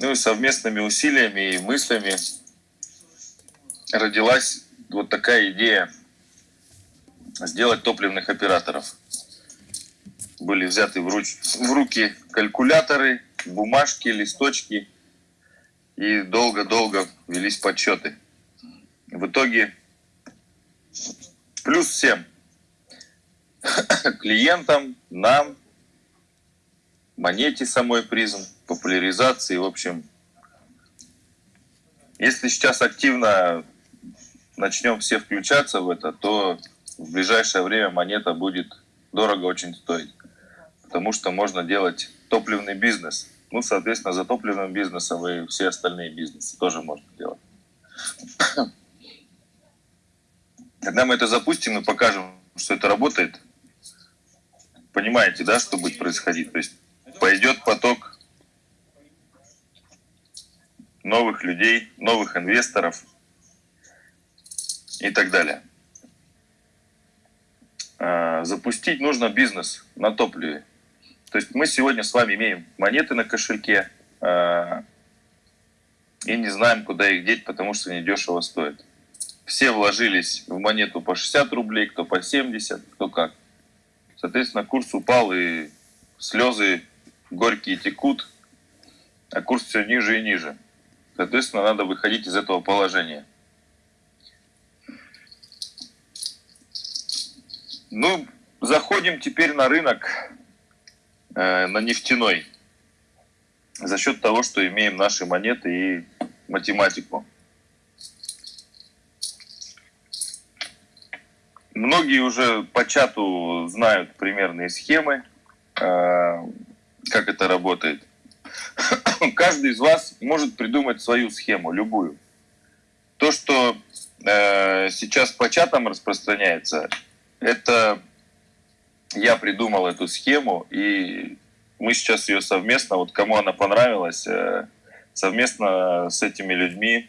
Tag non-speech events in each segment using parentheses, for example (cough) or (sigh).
Ну и совместными усилиями и мыслями родилась вот такая идея сделать топливных операторов. Были взяты в, руч, в руки калькуляторы, бумажки, листочки, и долго-долго велись подсчеты. В итоге плюс всем (coughs) клиентам, нам, монете самой призм, популяризации, в общем. Если сейчас активно начнем все включаться в это, то в ближайшее время монета будет дорого очень стоить. Потому что можно делать топливный бизнес. Ну, соответственно, за топливным бизнесом и все остальные бизнесы тоже можно делать. Когда мы это запустим и покажем, что это работает, понимаете, да, что будет происходить? То есть пойдет поток новых людей, новых инвесторов и так далее. А, запустить нужно бизнес на топливе. То есть мы сегодня с вами имеем монеты на кошельке а, и не знаем, куда их деть, потому что они дешево стоят. Все вложились в монету по 60 рублей, кто по 70, кто как. Соответственно, курс упал, и слезы горькие текут, а курс все ниже и ниже. Соответственно, надо выходить из этого положения. Ну, заходим теперь на рынок, э, на нефтяной, за счет того, что имеем наши монеты и математику. Многие уже по чату знают примерные схемы, э, как это работает. (coughs) Каждый из вас может придумать свою схему, любую. То, что э, сейчас по чатам распространяется, это я придумал эту схему, и мы сейчас ее совместно, вот кому она понравилась, э, совместно с этими людьми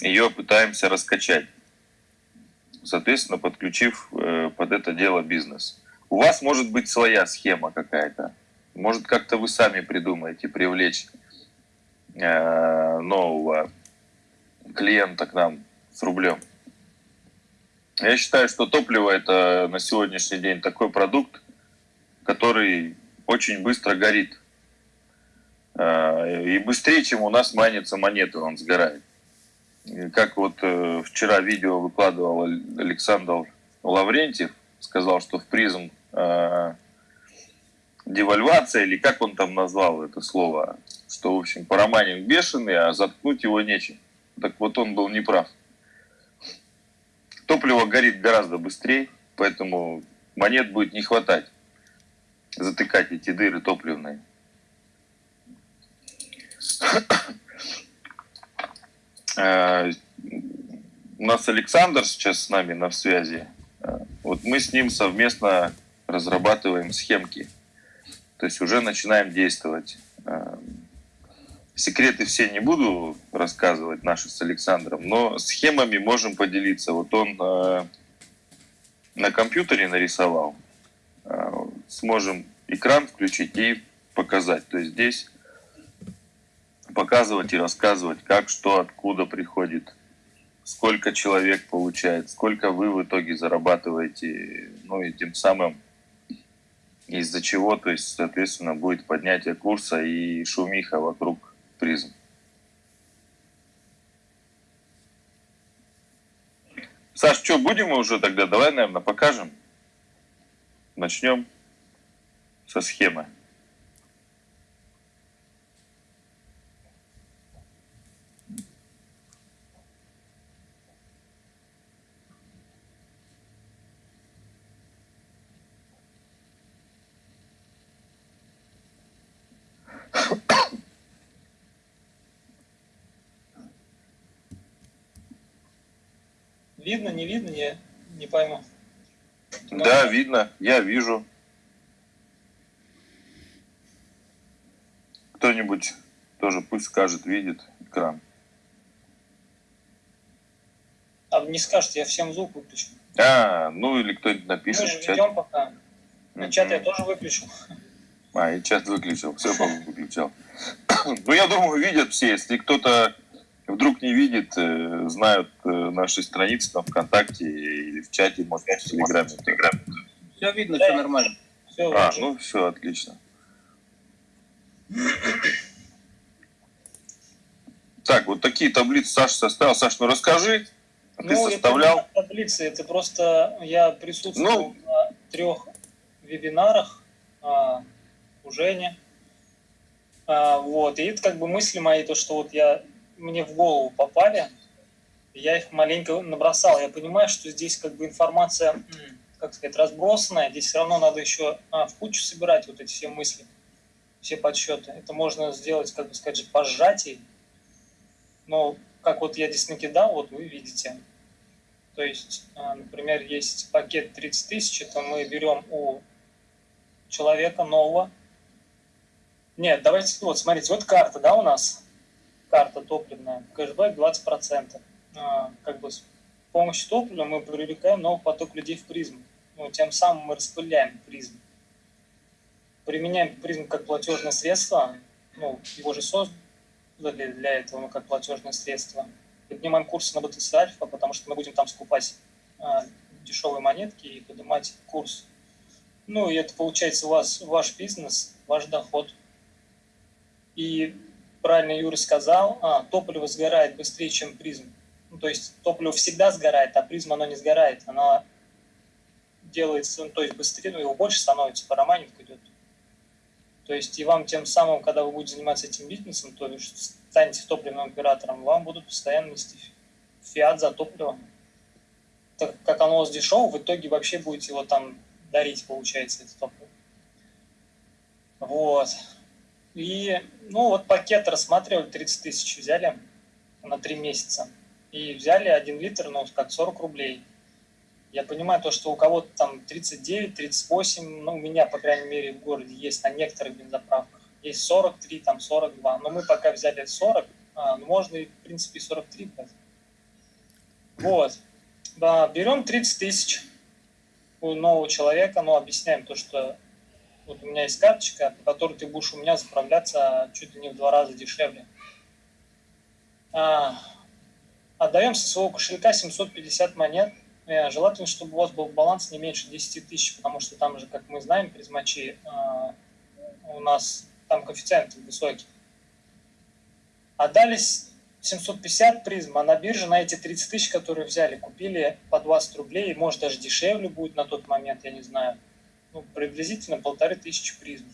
ее пытаемся раскачать. Соответственно, подключив э, под это дело бизнес. У вас может быть своя схема какая-то. Может, как-то вы сами придумаете привлечь э, нового клиента к нам с рублем. Я считаю, что топливо это на сегодняшний день такой продукт, который очень быстро горит. Э, и быстрее, чем у нас манится монеты, он сгорает. Как вот э, вчера видео выкладывал Александр Лаврентьев, сказал, что в призм э, девальвация, или как он там назвал это слово, что, в общем, параманинг бешеный, а заткнуть его нечем. Так вот он был неправ. Топливо горит гораздо быстрее, поэтому монет будет не хватать затыкать эти дыры топливные. (coughs) Э, у нас Александр сейчас с нами на связи. Э, вот мы с ним совместно разрабатываем схемки. То есть уже начинаем действовать. Э, Секреты все не буду рассказывать наши с Александром, но схемами можем поделиться. Вот он э, на компьютере нарисовал. Э, сможем экран включить и показать. То есть здесь показывать и рассказывать, как, что, откуда приходит, сколько человек получает, сколько вы в итоге зарабатываете, ну и тем самым из-за чего, то есть, соответственно, будет поднятие курса и шумиха вокруг призм. Саш, что, будем мы уже тогда? Давай, наверное, покажем. Начнем со схемы. Видно, не видно, я не пойму. Да, видно, я вижу. Кто-нибудь тоже пусть скажет, видит экран. А не скажете, я всем звук выключу. А, ну или кто-нибудь напишет. Мы же ведем пока. На чат я тоже выключил. А, и чат выключил, все, по выключал. (coughs) Ну, я думаю, видят все. Если кто-то вдруг не видит, э, знают э, наши страницы там ВКонтакте или в чате, может быть, в Телеграме. Все видно, все нормально. Все, А, ну все, отлично. Так, вот такие таблицы Саша составил. Саш, ну расскажи, а ты Ну, составлял? это таблицы, это просто я присутствовал Ну. на трех вебинарах а, у Жени. А, вот, и это как бы мысли мои, то, что вот я, мне в голову попали, я их маленько набросал. Я понимаю, что здесь как бы информация, как сказать, разбросанная, здесь все равно надо еще а, в кучу собирать вот эти все мысли, все подсчеты. Это можно сделать, как бы сказать, по сжатии, но как вот я здесь накидал, вот вы видите. То есть, а, например, есть пакет 30 тысяч, это мы берем у человека нового. Нет, давайте, вот, смотрите, вот карта, да, у нас, карта топливная, кэшбэк 20%. А, Как бы с помощью топлива мы привлекаем новый поток людей в призму. Ну, тем самым мы распыляем призм. Применяем призм как платежное средство, ну, его же создали для этого, ну, как платежное средство. Поднимаем курсы на БТС Альфа, потому что мы будем там скупать а, дешевые монетки и поднимать курс. Ну, и это получается у вас ваш бизнес, ваш доход. И правильно Юра сказал, а, топливо сгорает быстрее, чем призм. Ну, то есть топливо всегда сгорает, а призма оно не сгорает. Оно делается, ну, то есть быстрее, ну, его больше становится, парамайнинг идет. То есть и вам тем самым, когда вы будете заниматься этим бизнесом, то есть станете топливным оператором, вам будут постоянно нести фиат за топливо. Так как оно у вас дешево, в итоге вообще будете его там дарить, получается, это топливо. Вот. И, ну, вот пакет рассматривали, 30 тысяч взяли на 3 месяца. И взяли 1 литр, ну, как 40 рублей. Я понимаю то, что у кого-то там 39, 38, ну, у меня, по крайней мере, в городе есть на некоторых бензоправках. Есть 43, там 42. Но мы пока взяли 40, а, ну, можно и, в принципе, и 43 брать. Вот. Да, берем 30 тысяч у нового человека, но объясняем то, что вот у меня есть карточка, по которой ты будешь у меня заправляться чуть ли не в два раза дешевле. А, отдаем со своего кошелька 750 монет. Э, Желательно, чтобы у вас был баланс не меньше 10 тысяч, потому что там же, как мы знаем, призмачи а, у нас там коэффициенты высокие. Отдались 750 призм, а на бирже на эти 30 тысяч, которые взяли, купили по 20 рублей, может даже дешевле будет на тот момент, я не знаю. Ну, приблизительно полторы тысячи призм.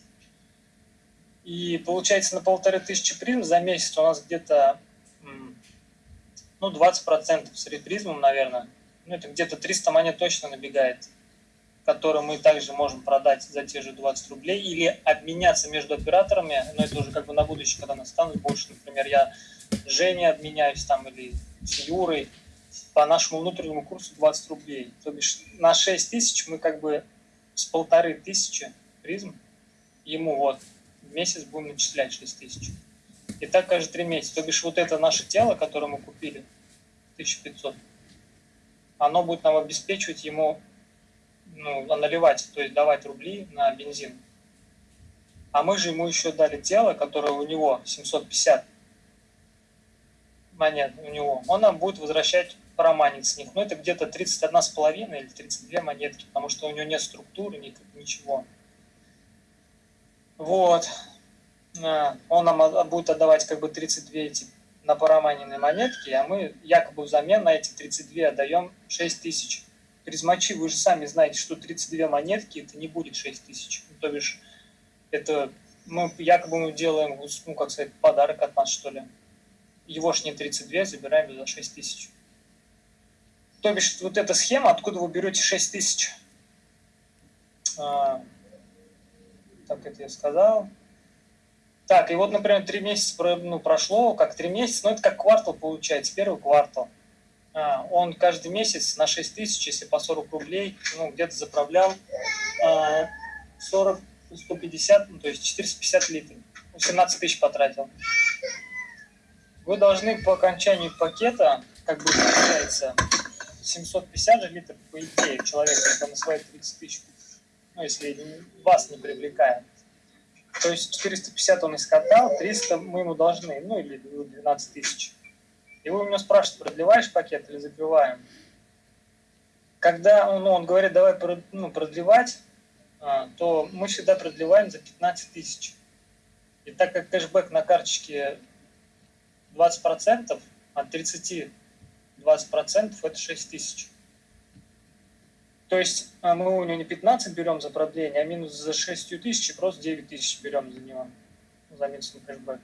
И получается на полторы тысячи призм за месяц у нас где-то ну, 20% с репризмом, наверное. Ну, это где-то 300 монет точно набегает, которые мы также можем продать за те же 20 рублей или обменяться между операторами, но это уже как бы на будущее, когда настанут больше, например, я с Женей обменяюсь там или с Юрой по нашему внутреннему курсу 20 рублей. То бишь на 6 тысяч мы как бы с полторы тысячи призм ему вот в месяц будем начислять 6 тысяч. И так каждые три месяца. То бишь вот это наше тело, которое мы купили, 1500, оно будет нам обеспечивать ему, ну, наливать, то есть давать рубли на бензин. А мы же ему еще дали тело, которое у него 750 монет у него. Он нам будет возвращать параманить с них. Но это где-то 31,5 или 32 монетки, потому что у него нет структуры, ни- ничего. Вот. А, Он нам будет отдавать как бы 32 эти на параманенные монетки, а мы якобы взамен на эти 32 отдаем 6 тысяч. Призмачи, вы же сами знаете, что 32 монетки это не будет 6 тысяч. Ну, то бишь, это мы якобы мы делаем, ну, как сказать, подарок от нас, что ли. Его ж не 32, забираем за 6 тысяч. То бишь, вот эта схема, откуда вы берете 6 тысяч. А, так, это я сказал. Так, и вот, например, 3 месяца ну, прошло, как 3 месяца, ну, это как квартал получается, первый квартал. А, он каждый месяц на 6 тысяч, если по 40 рублей, ну, где-то заправлял а, 40, 150, ну, то есть 450 литров. 17 тысяч потратил. Вы должны по окончанию пакета, как бы получается, 750 же литров, по идее, человек, на свои 30 тысяч, ну, если вас не привлекает. То есть 450 он искатал, 300 мы ему должны, ну или 12 тысяч. И вы у него спрашиваете, продлеваешь пакет или закрываем? Когда ну, он говорит, давай ну, продлевать, а, то мы всегда продлеваем за 15 тысяч. И так как кэшбэк на карточке 20%, от 30 20% это 6 тысяч. То есть а, мы у него не 15 берем за продление, а минус за 6 тысяч, просто 9 тысяч берем за него, за минусный кэшбэк.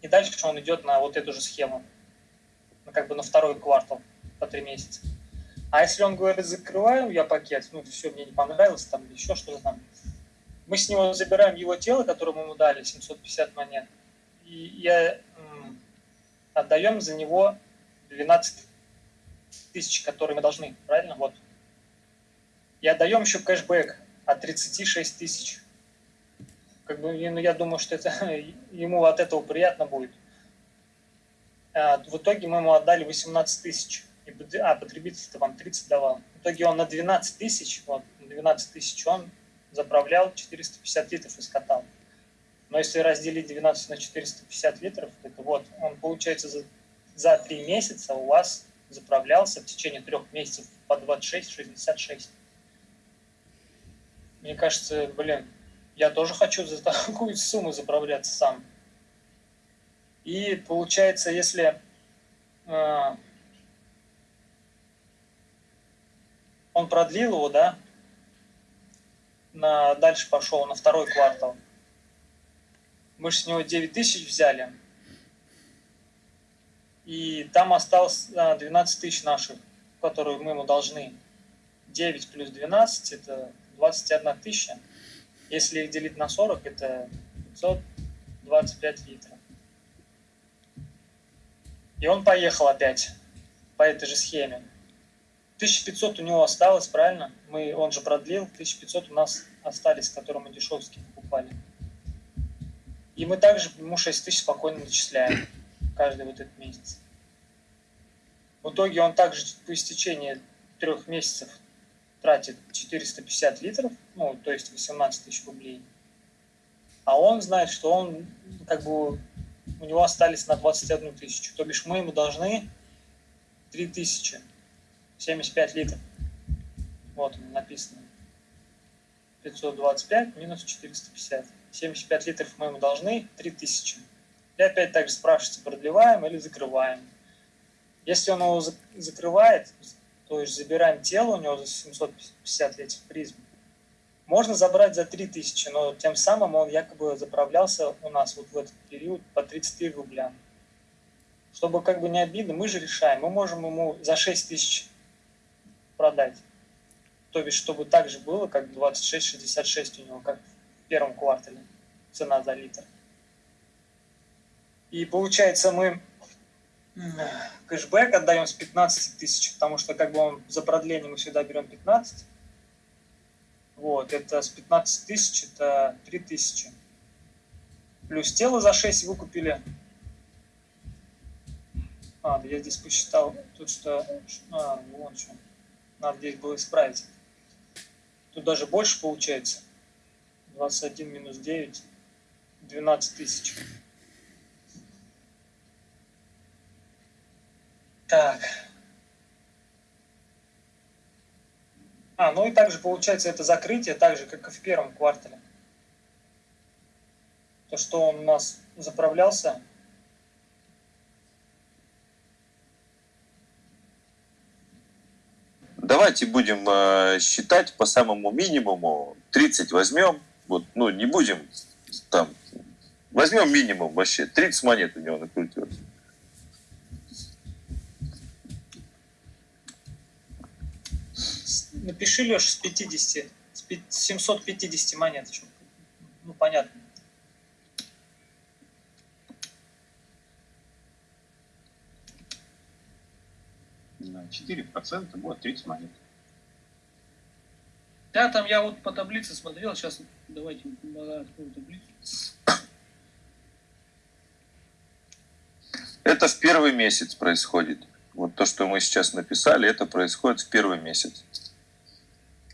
И дальше он идет на вот эту же схему, как бы на второй квартал по 3 месяца. А если он говорит, закрываю я пакет, ну все, мне не понравилось, там еще что-то там, мы с него забираем его тело, которое мы ему дали, 750 монет, и я отдаем за него 12 тысяч, которые мы должны, правильно? Вот. И отдаем еще кэшбэк от 36 тысяч. Как бы, ну, я думаю, что это, (laughs) ему от этого приятно будет. А, в итоге мы ему отдали 18 тысяч. А, потребитель-то вам 30 давал. В итоге он на 12 тысяч, вот, 12 тысяч он заправлял 450 литров и скатал. Но если разделить 12 на 450 литров, это вот, он получается за, за 3 месяца у вас заправлялся в течение трех месяцев по 26-66. Мне кажется, блин, я тоже хочу за такую сумму заправляться сам. И получается, если э, он продлил его, да, на, дальше пошел на второй квартал, мы же с него 9 тысяч взяли, и там осталось 12 тысяч наших, которые мы ему должны. 9 плюс 12 – это 21 тысяча. Если их делить на 40, это 525 литров. И он поехал опять по этой же схеме. 1500 у него осталось, правильно? Мы, он же продлил, 1500 у нас остались, которые мы дешевские покупали. И мы также ему 6 тысяч спокойно начисляем каждый вот этот месяц. В итоге он также по истечении трех месяцев тратит 450 литров, ну, то есть 18 тысяч рублей. А он знает, что он, как бы, у него остались на 21 тысячу. То бишь мы ему должны 3 тысячи, 75 литров. Вот написано. 525 минус 450. 75 литров мы ему должны, 3000. И опять также спрашивается, продлеваем или закрываем. Если он его закрывает, то есть забираем тело у него за 750 этих призм, можно забрать за 3000, но тем самым он якобы заправлялся у нас вот в этот период по 33 рубля. Чтобы как бы не обидно, мы же решаем, мы можем ему за 6 тысяч продать. То бишь, чтобы так же было, как 26-66 у него, как в первом квартале цена за литр. И получается, мы кэшбэк отдаем с 15 тысяч, потому что как бы он за продление мы всегда берем 15. Вот, это с 15 тысяч, это 3 тысячи. Плюс тело за 6 выкупили. А, да я здесь посчитал, тут что... А, вон что. Надо здесь было исправить. Тут даже больше получается. 21 минус 9, 12 тысяч. Так. А, ну и также получается это закрытие, так же, как и в первом квартале. То, что он у нас заправлялся. Давайте будем э, считать по самому минимуму. 30 возьмем. Вот, ну, не будем там. Возьмем минимум вообще. 30 монет у него накрутилось. Напиши, Леша, с 50, с 750 монет. Ну, понятно. На 4% будет 30 монет. Да, там я вот по таблице смотрел, сейчас давайте открою таблицу. Это в первый месяц происходит. Вот то, что мы сейчас написали, это происходит в первый месяц.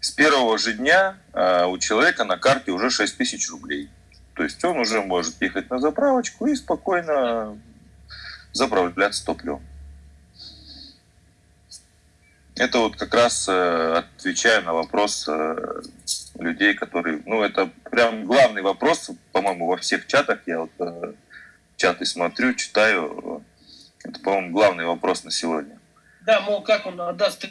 С первого же дня э, у человека на карте уже 6 тысяч рублей. То есть он уже может ехать на заправочку и спокойно заправляться топливом. Это вот как раз э, отвечаю на вопрос э, людей, которые... Ну, это прям главный вопрос, по-моему, во всех чатах. Я вот э, чаты смотрю, читаю. Это, по-моему, главный вопрос на сегодня. Да, мол, как он отдаст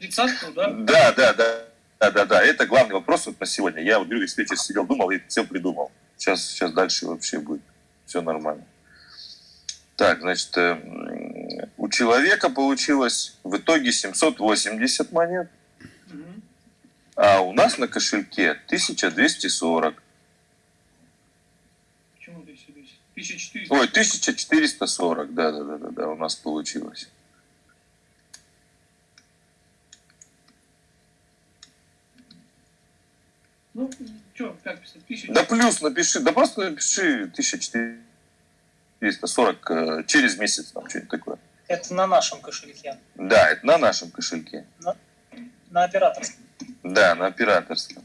тридцатку, да? Да, да, да. Да, да, да. Это главный вопрос вот на сегодня. Я вот весь вечер сидел, думал и все придумал. Сейчас, сейчас дальше вообще будет все нормально. Так, значит, э, у человека получилось в итоге 780 монет, а у нас на кошельке 1240. Почему ты себе? 1400. Ой, 1440, да, да, да, да, да, у нас получилось. Ну, что, как писать? 1000. Да плюс напиши, да просто напиши 1440 э, через месяц, там что-нибудь такое. Это на нашем кошельке. Да, это на нашем кошельке. На операторском. Да, на операторском.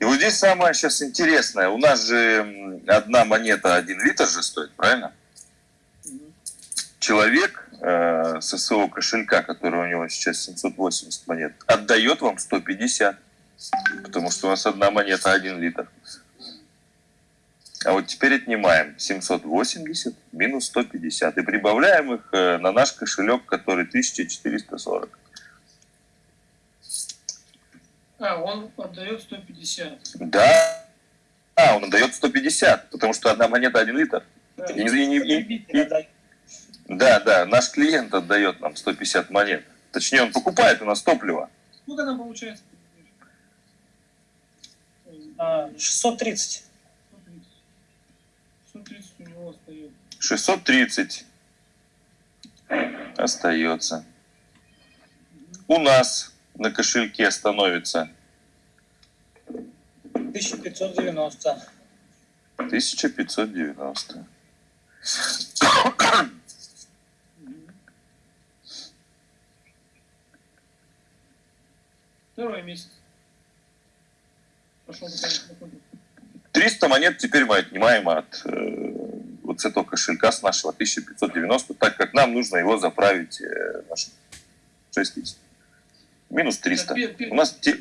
И вот здесь самое сейчас интересное. У нас же одна монета 1 литр же стоит, правильно? Человек э, со своего кошелька, который у него сейчас 780 монет, отдает вам 150. Потому что у нас одна монета 1 литр. А вот теперь отнимаем 780 минус 150 и прибавляем их э, на наш кошелек, который 1440. А, он отдает 150. Да. А, он отдает 150, потому что одна монета 1 литр. Да. И и и- отдает. Да, да, наш клиент отдает нам 150 монет. Точнее, он покупает у нас топливо. Сколько там получается? А, 630. 130 у него остается. 630 остается. У нас на кошельке становится 1590. 1590. Второй месяц. Пошел такой. 300 монет теперь мы отнимаем от э, вот с этого кошелька, с нашего 1590, так как нам нужно его заправить э, на 6 тысяч. Минус 300. У нас, те-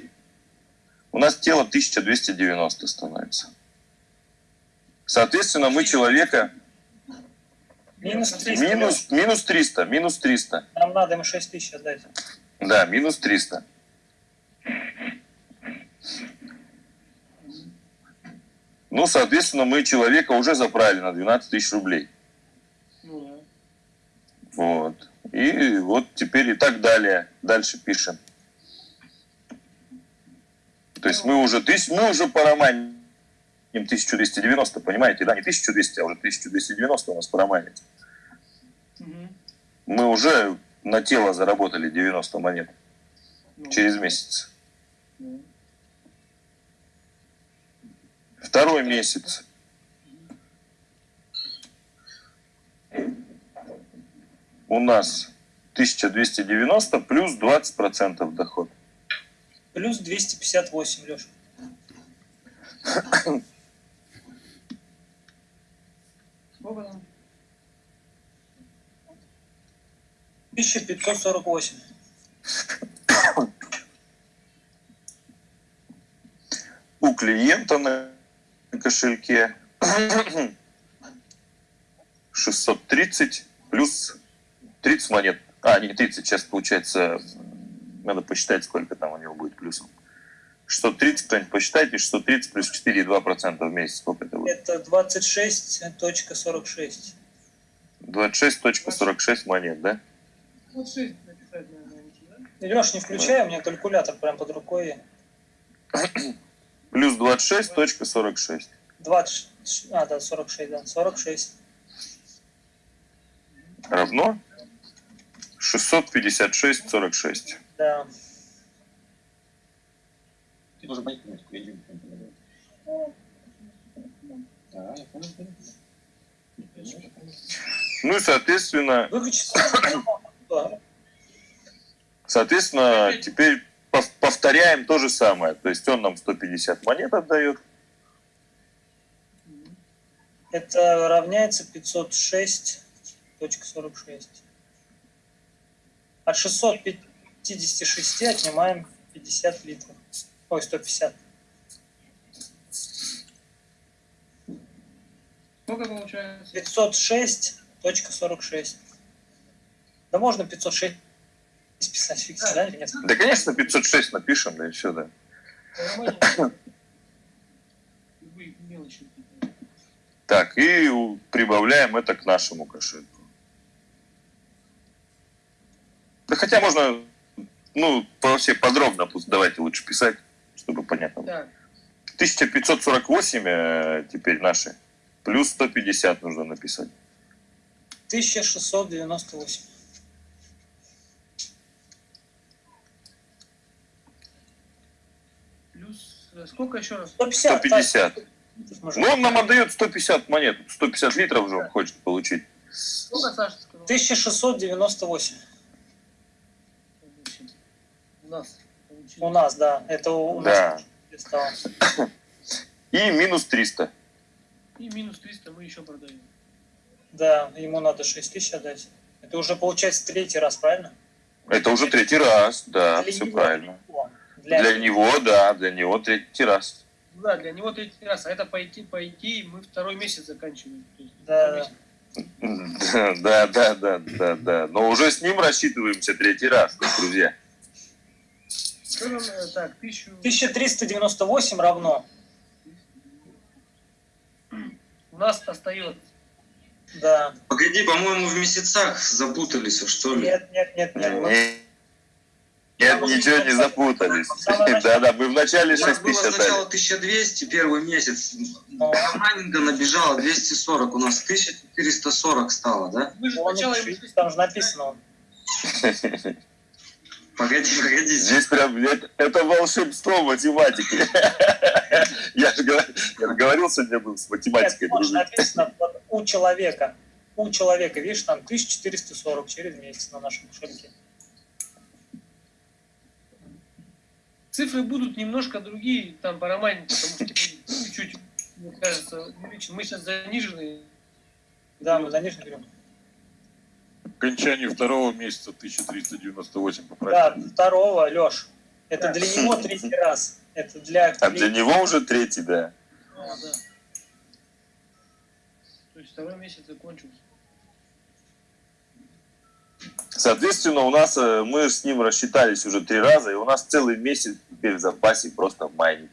у нас тело 1290 становится. Соответственно, мы человека... Минус 300. Минус, минус 300, минус 300. Нам надо ему 6 тысяч отдать. Да, минус 300. Ну, соответственно, мы человека уже заправили на 12 тысяч рублей. Ну да. Вот. И вот теперь и так далее. Дальше пишем. То есть мы уже, тысяч, мы уже пороманим 1290, понимаете, да? Не 1200, а уже 1290 у нас пороманится. Мгм. Мы уже на тело заработали 90 монет Ну, через месяц. ну. Второй месяц. У нас 1290 плюс 20% доход. Плюс 258, Леша. Сколько там? 1548. У клиента на кошельке (clears throat) 630 плюс 30 монет. А, не 30, сейчас получается, надо посчитать, сколько там у него будет плюсом. 630, кто-нибудь посчитайте, 630 плюс 4,2% в месяц, сколько это будет? Это 26.46. 26.46 монет, да? Вот 6 написать, наверное, да? Леш, не включай, у меня калькулятор прям под рукой. (clears throat) Плюс 26.46. 20, а, да, 46, да, 46. Равно 656.46. Да. Ты должен понять, я не понимаю. Да, я понял. Ну и, соответственно, соответственно, теперь повторяем то же самое. То есть он нам 150 монет отдает. Это равняется 506.46. От 656 отнимаем 50 литров. Ой, 150. Сколько получается? 506.46. Да можно 506 писать, фиг себе, да, или нет? Да, конечно, 506 напишем, да и все, да. Так, и прибавляем это к нашему кошельку. Да хотя можно, ну, вообще подробно, пусть давайте лучше писать, чтобы понятно было. Так, 1548 э, теперь наши, плюс 150 нужно написать. 1698. плюс э, сколько еще раз? 150. 150. Тась, может, Ну, он нам отдает 150 монет, 150 литров же он хочет получить. Сколько Саша сказал? 1698. У нас получилось. У нас, да. Это у Да. нас стало. И минус 300. И минус 300 мы еще продаем. Да, ему надо 6 тысяч отдать. Это уже получается третий раз, правильно? Это уже третий раз, да, Для все правильно. Для, Для него, да, для него третий раз. Да, для него третий раз. А это по идее, по идее мы второй месяц заканчиваем. Есть Да. (laughs) Да, да, да, да, да. Но уже с ним рассчитываемся третий раз, друзья. Э, так, тысячу... 1398 равно. У нас остается. Да. Погоди, по-моему, в месяцах запутались, что ли? Нет, нет, нет, нет. Нет, ничего не запутались. (laughs) Самое Да, да, мы вначале У нас 6 было сначала отдали. 1200 первый месяц. Ну, майнинга набежало 240. У нас 1440 стало, да? Мы же он сначала... там же написано. (laughs) Погоди, погоди. Здесь прям это, это волшебство математики. (laughs) Я же говорил, сегодня был с математикой Нет, написано у человека. У человека, видишь, там 1440 через месяц на нашем кошельке. Цифры будут немножко другие, там по романе, потому что чуть-чуть, мне кажется, увеличен. Мы сейчас занижены. Да, мы за нижний берем. окончании второго месяца 1398 Да, поправить. второго, Леш. Это Да. для него третий раз. Это для... А для него уже третий, да. А, да. То есть второй месяц закончился. Соответственно, у нас э, мы с ним рассчитались уже три раза, и у нас целый месяц теперь в запасе просто майнинг.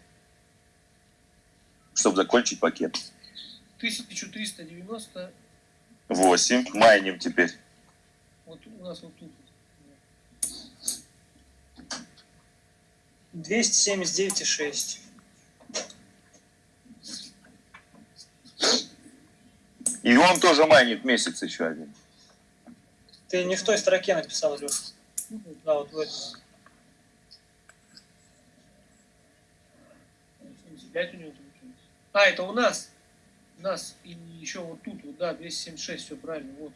Чтобы закончить пакет. 1390, 8. Майним теперь. вот у нас вот тут. 279,6. И он тоже майнит месяц еще один. Ты не в той строке написал, Леш. Да, вот в этой. 75 у него. А, это у нас. У нас и еще вот тут, вот, да, 276, все правильно, вот.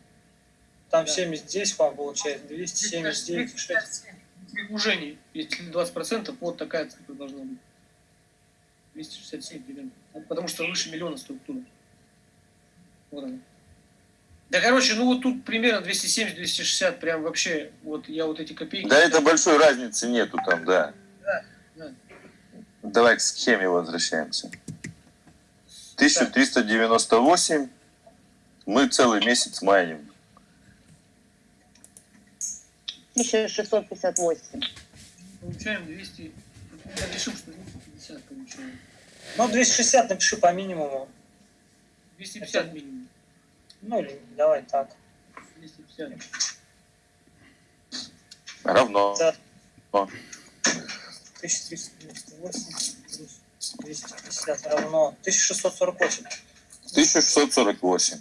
Там Да. 70, по-моему, получается. 279,6. Уже не, если 20%, вот такая цифра должна быть. 267 примерно. Потому что выше миллиона структура. Вот она. Да, короче, ну вот тут примерно 270-260, прям вообще, вот я вот эти копейки... Да, это большой разницы нету там, да. Да, да. Давай к схеме возвращаемся. 1398. Мы целый месяц майним. 1658. Получаем 200... Я решил, что 250 получаем. Ну, 260 напиши по минимуму. 250 минимум. Ну, или давай так. 250. Равно. Да. 1398 плюс 250 равно 1648. 1648.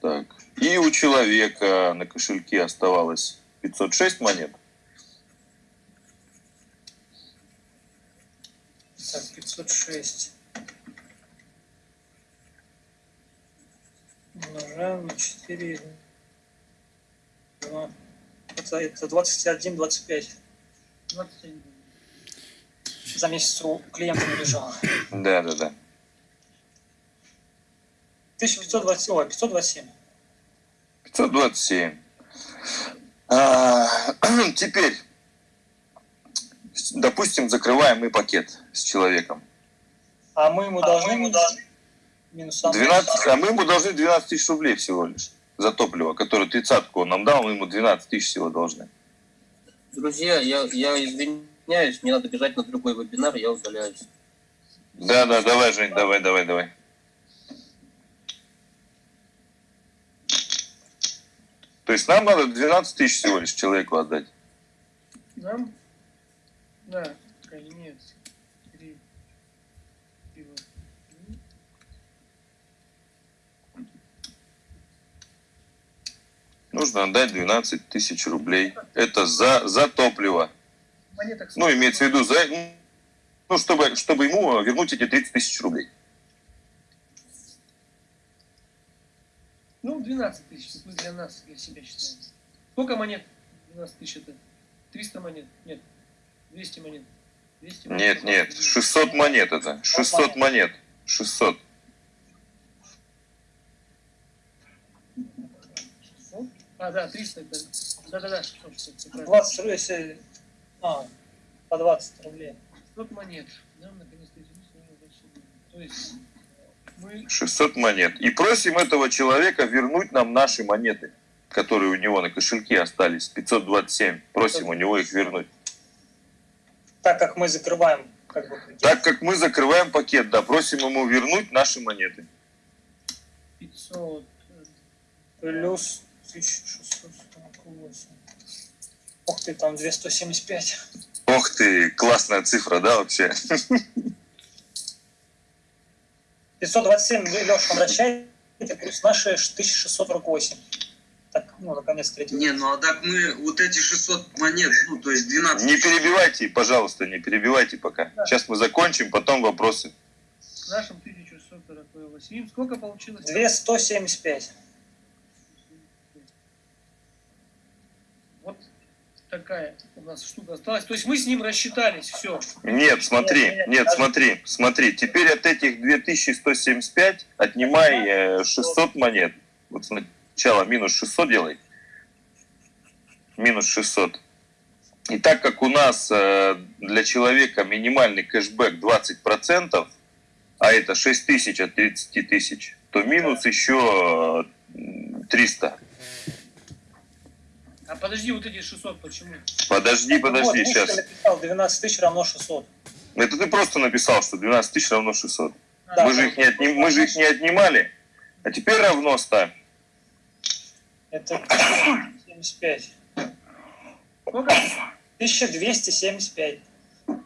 Так. И у человека на кошельке оставалось 506 монет. Так, 506. Умножаем на 4. Это, это 21, 25. 27. за месяц у клиента не лежало. Да, да, да. 1520, ой, 527. 527. А, (clears throat) теперь, допустим, закрываем мы пакет с человеком. А мы ему должны минус, минус 12, а мы ему должны 12 тысяч рублей всего лишь за топливо, которое тридцатку он нам дал, мы ему 12 тысяч всего должны. Друзья, я, я извиняюсь, мне надо бежать на другой вебинар, я удаляюсь. Да, да, давай, Жень, давай, давай, давай. То есть нам надо 12 тысяч всего лишь человеку отдать. Нам? Да, конец. Три. Пиво. Нужно отдать 12 тысяч рублей. Это за, за топливо. Ну, имеется в виду, за, ну, чтобы, чтобы ему вернуть эти 30 тысяч рублей. Ну, 12 тысяч, для нас, для себя считаем. Сколько монет? 12 тысяч это? 300 монет? Нет. 200 монет? 200 монет? Нет, нет, 600 монет это. 600 монет. 600. А, да, 300 это... Да-да-да, 600, 600, всё правильно. 20 рублей, если... А, по 20 рублей. 600 монет. Нам наконец-то То есть мы 600 монет. И просим этого человека вернуть нам наши монеты, которые у него на кошельке остались. 527. Просим у него их вернуть. Так как мы закрываем как бы пакет. Так как мы закрываем пакет, да, просим ему вернуть наши монеты. 500... Плюс 1648. Ух ты, там 275. Ох ты, классная цифра, да, вообще? 527, Леша, возвращайте, плюс наши 1648. Так, ну, наконец, третий. Не, ну а так мы вот эти 600 монет, ну то есть 12 Не перебивайте, пожалуйста, не перебивайте пока. Сейчас мы закончим, потом вопросы. Нашим 1648. Сколько получилось? 275. Вот такая у нас штука осталась. То есть мы с ним рассчитались, все. Нет, смотри, Нет, нет, смотри, смотри. Теперь от этих 2175 отнимай э, 600 монет. Вот сначала минус 600 делай. Минус 600. И так как у нас э, для человека минимальный кэшбэк 20%, а это 6 тысяч от 30 тысяч, то минус еще э, 300. А подожди, вот эти 600 почему? Подожди, подожди, вот, сейчас. Написал 12 тысяч равно 600. Это ты просто написал, что 12 тысяч равно 600. Да, мы, же их не отним- мы же их не отнимали. А теперь равно ставь. Это 75. Сколько? 1275.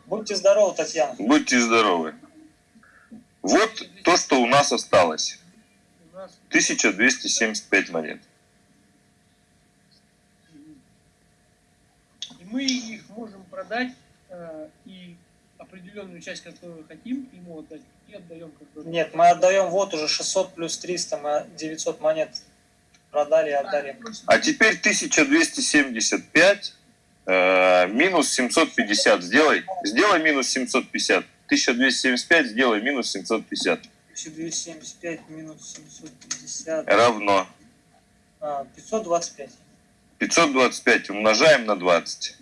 Будьте здоровы, Татьяна. Будьте здоровы. Вот то, что у нас осталось. У нас 1275 монет. Мы их можем продать э, и определенную часть, которую хотим, ему отдать, и отдаем бы. Нет, мы отдаем вот уже 600 плюс 300, мы 900 монет продали и отдали. А теперь 1275 э, минус 750 сделай. Сделай минус 750. 1275 сделай минус 750. 1275 минус 750. Равно. А, 525. 525 умножаем на 20.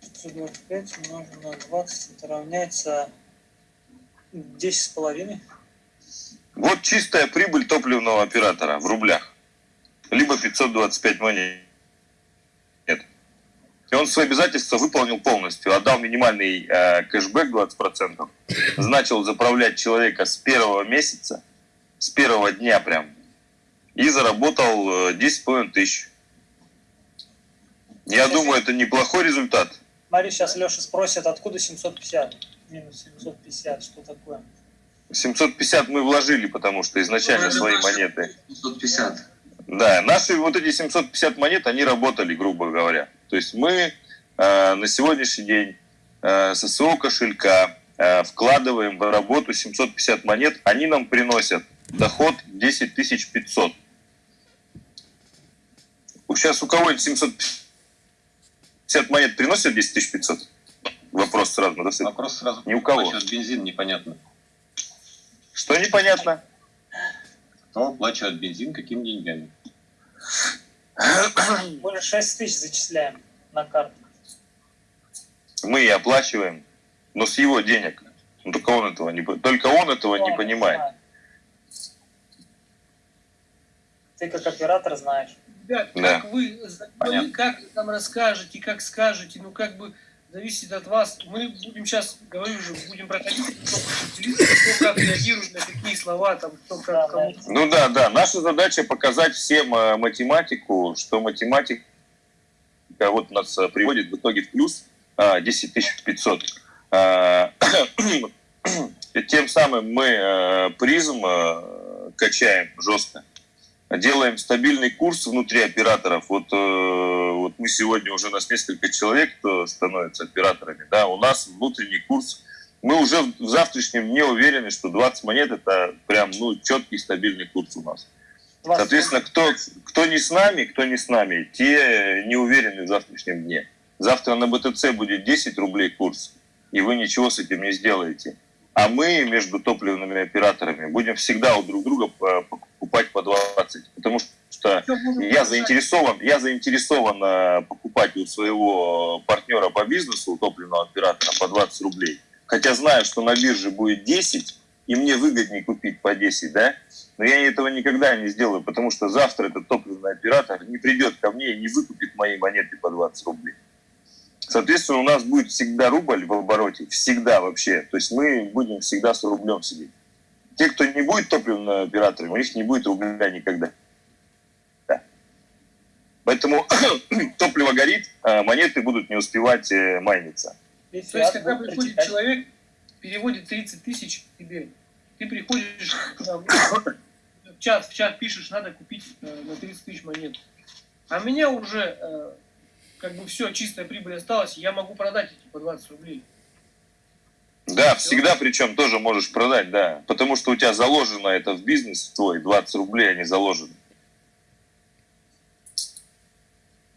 Пятьсот двадцать пять умножим на 20, это равняется 10 с половиной. Вот чистая прибыль топливного оператора в рублях. Либо 525 монет. И он свои обязательства выполнил полностью. Отдал минимальный э, кэшбэк 20%. Начал заправлять человека с первого месяца, с первого дня прям. И заработал э, 10,5 тысяч. Я думаю, это неплохой результат. Смотри, сейчас Леша спросит, откуда 750? Минус 750, что такое? 750 мы вложили, потому что изначально свои монеты 750. Да, наши вот эти 750 монет, они работали, грубо говоря. То есть мы э, на сегодняшний день э, со своего кошелька э, вкладываем в работу 750 монет, они нам приносят доход 10 500. Сейчас у кого-нибудь 750 монет приносят 10 500? Вопрос сразу надо сыпать. Вопрос сразу. Ни у кого. Насчет бензин непонятно. Что непонятно? Кто оплачивает бензин, какими деньгами? Же 6 тысяч зачисляем на карту. Мы и оплачиваем, но с его денег. Ну, только он этого не, только он этого не Он понимает. знает. Ты как оператор знаешь. Ребят, Да. как вы, Понятно. вы как нам расскажете, как скажете, ну как бы зависит от вас. Мы будем сейчас, говорю уже, будем проходить, кто как реагирует на какие слова, там, кто как кому. Ну да, да. Наша задача показать всем э, математику, что математика вот нас э, приводит в итоге в плюс а, 10 500. А, и Тем самым мы э, призм э, качаем жестко. Делаем стабильный курс внутри операторов. Вот, э, вот мы сегодня уже у нас несколько человек, кто становится операторами. Да, у нас внутренний курс. Мы уже в завтрашнем дне уверены, что 20 монет это прям ну, четкий стабильный курс у нас. 20 Соответственно, кто, кто не с нами, кто не с нами, те не уверены в завтрашнем дне. Завтра на БТЦ будет 10 рублей курс, и вы ничего с этим не сделаете. А мы между топливными операторами будем всегда у друг друга э, покупать по 20. Потому что я заинтересован, я заинтересован э, покупать у своего партнера по бизнесу, у топливного оператора, по 20 рублей. Хотя знаю, что на бирже будет 10, и мне выгоднее купить по 10, да? Но я этого никогда не сделаю, потому что завтра этот топливный оператор не придет ко мне и не выкупит мои монеты по 20 рублей. Соответственно, у нас будет всегда рубль в обороте, всегда вообще. То есть мы будем всегда с рублем сидеть. Те, кто не будет топливными операторами, у них не будет рубля никогда. Да. Поэтому (clears throat) топливо горит, а монеты будут не успевать э, майниться. То есть, когда приходит человек, переводит 30 тысяч тебе, ты приходишь в чат, в чат пишешь, надо купить э, на 30 тысяч монет. А меня уже э, как бы все, чистая прибыль осталась, я могу продать эти по 20 рублей. Да, всегда причем тоже можешь продать, да. Потому что у тебя заложено это в бизнес твой, 20 рублей они заложены.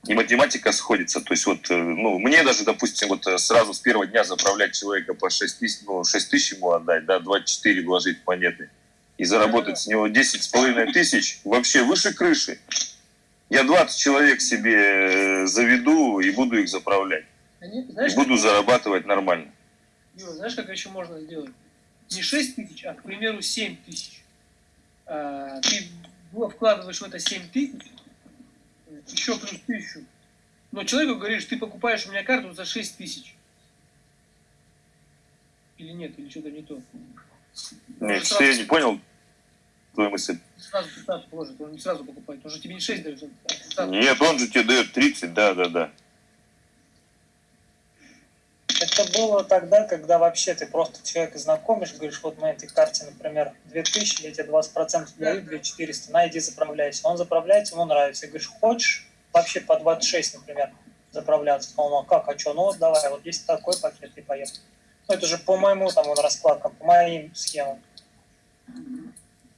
И математика сходится. То есть вот, э, ну, мне даже, допустим, вот э, сразу с первого дня заправлять человека по 6 тысяч, ну, 6 тысяч ему отдать, да, 24 вложить монеты и заработать с него 10 с половиной тысяч, вообще выше крыши. Я 20 человек себе э, заведу и буду их заправлять. Они, И знаешь, буду как- зарабатывать нормально. Юра, знаешь, как еще можно сделать? Не 6 тысяч, а, к примеру, 7 тысяч. А, ты вкладываешь в это 7 тысяч, еще плюс тысячу. Но человеку говоришь, ты покупаешь у меня карту за 6 тысяч. Или нет, или что-то не то. Нет, что я не понял твою мысль. Сразу 15 положит, он не сразу покупает. Он же тебе не 6 дает, 15. Нет, он же тебе дает 30, да, да, да. Это было тогда, когда вообще ты просто человека знакомишь, говоришь, вот на этой карте, например, 2000, я тебе 20% даю, 2400, на, иди заправляйся. Он заправляется, ему нравится. И говоришь, хочешь вообще по 26, например, заправляться? Он, а как, а что, ну вот давай, вот есть такой пакет, и поехал. Ну, это же по моему там он раскладкам, по моим схемам.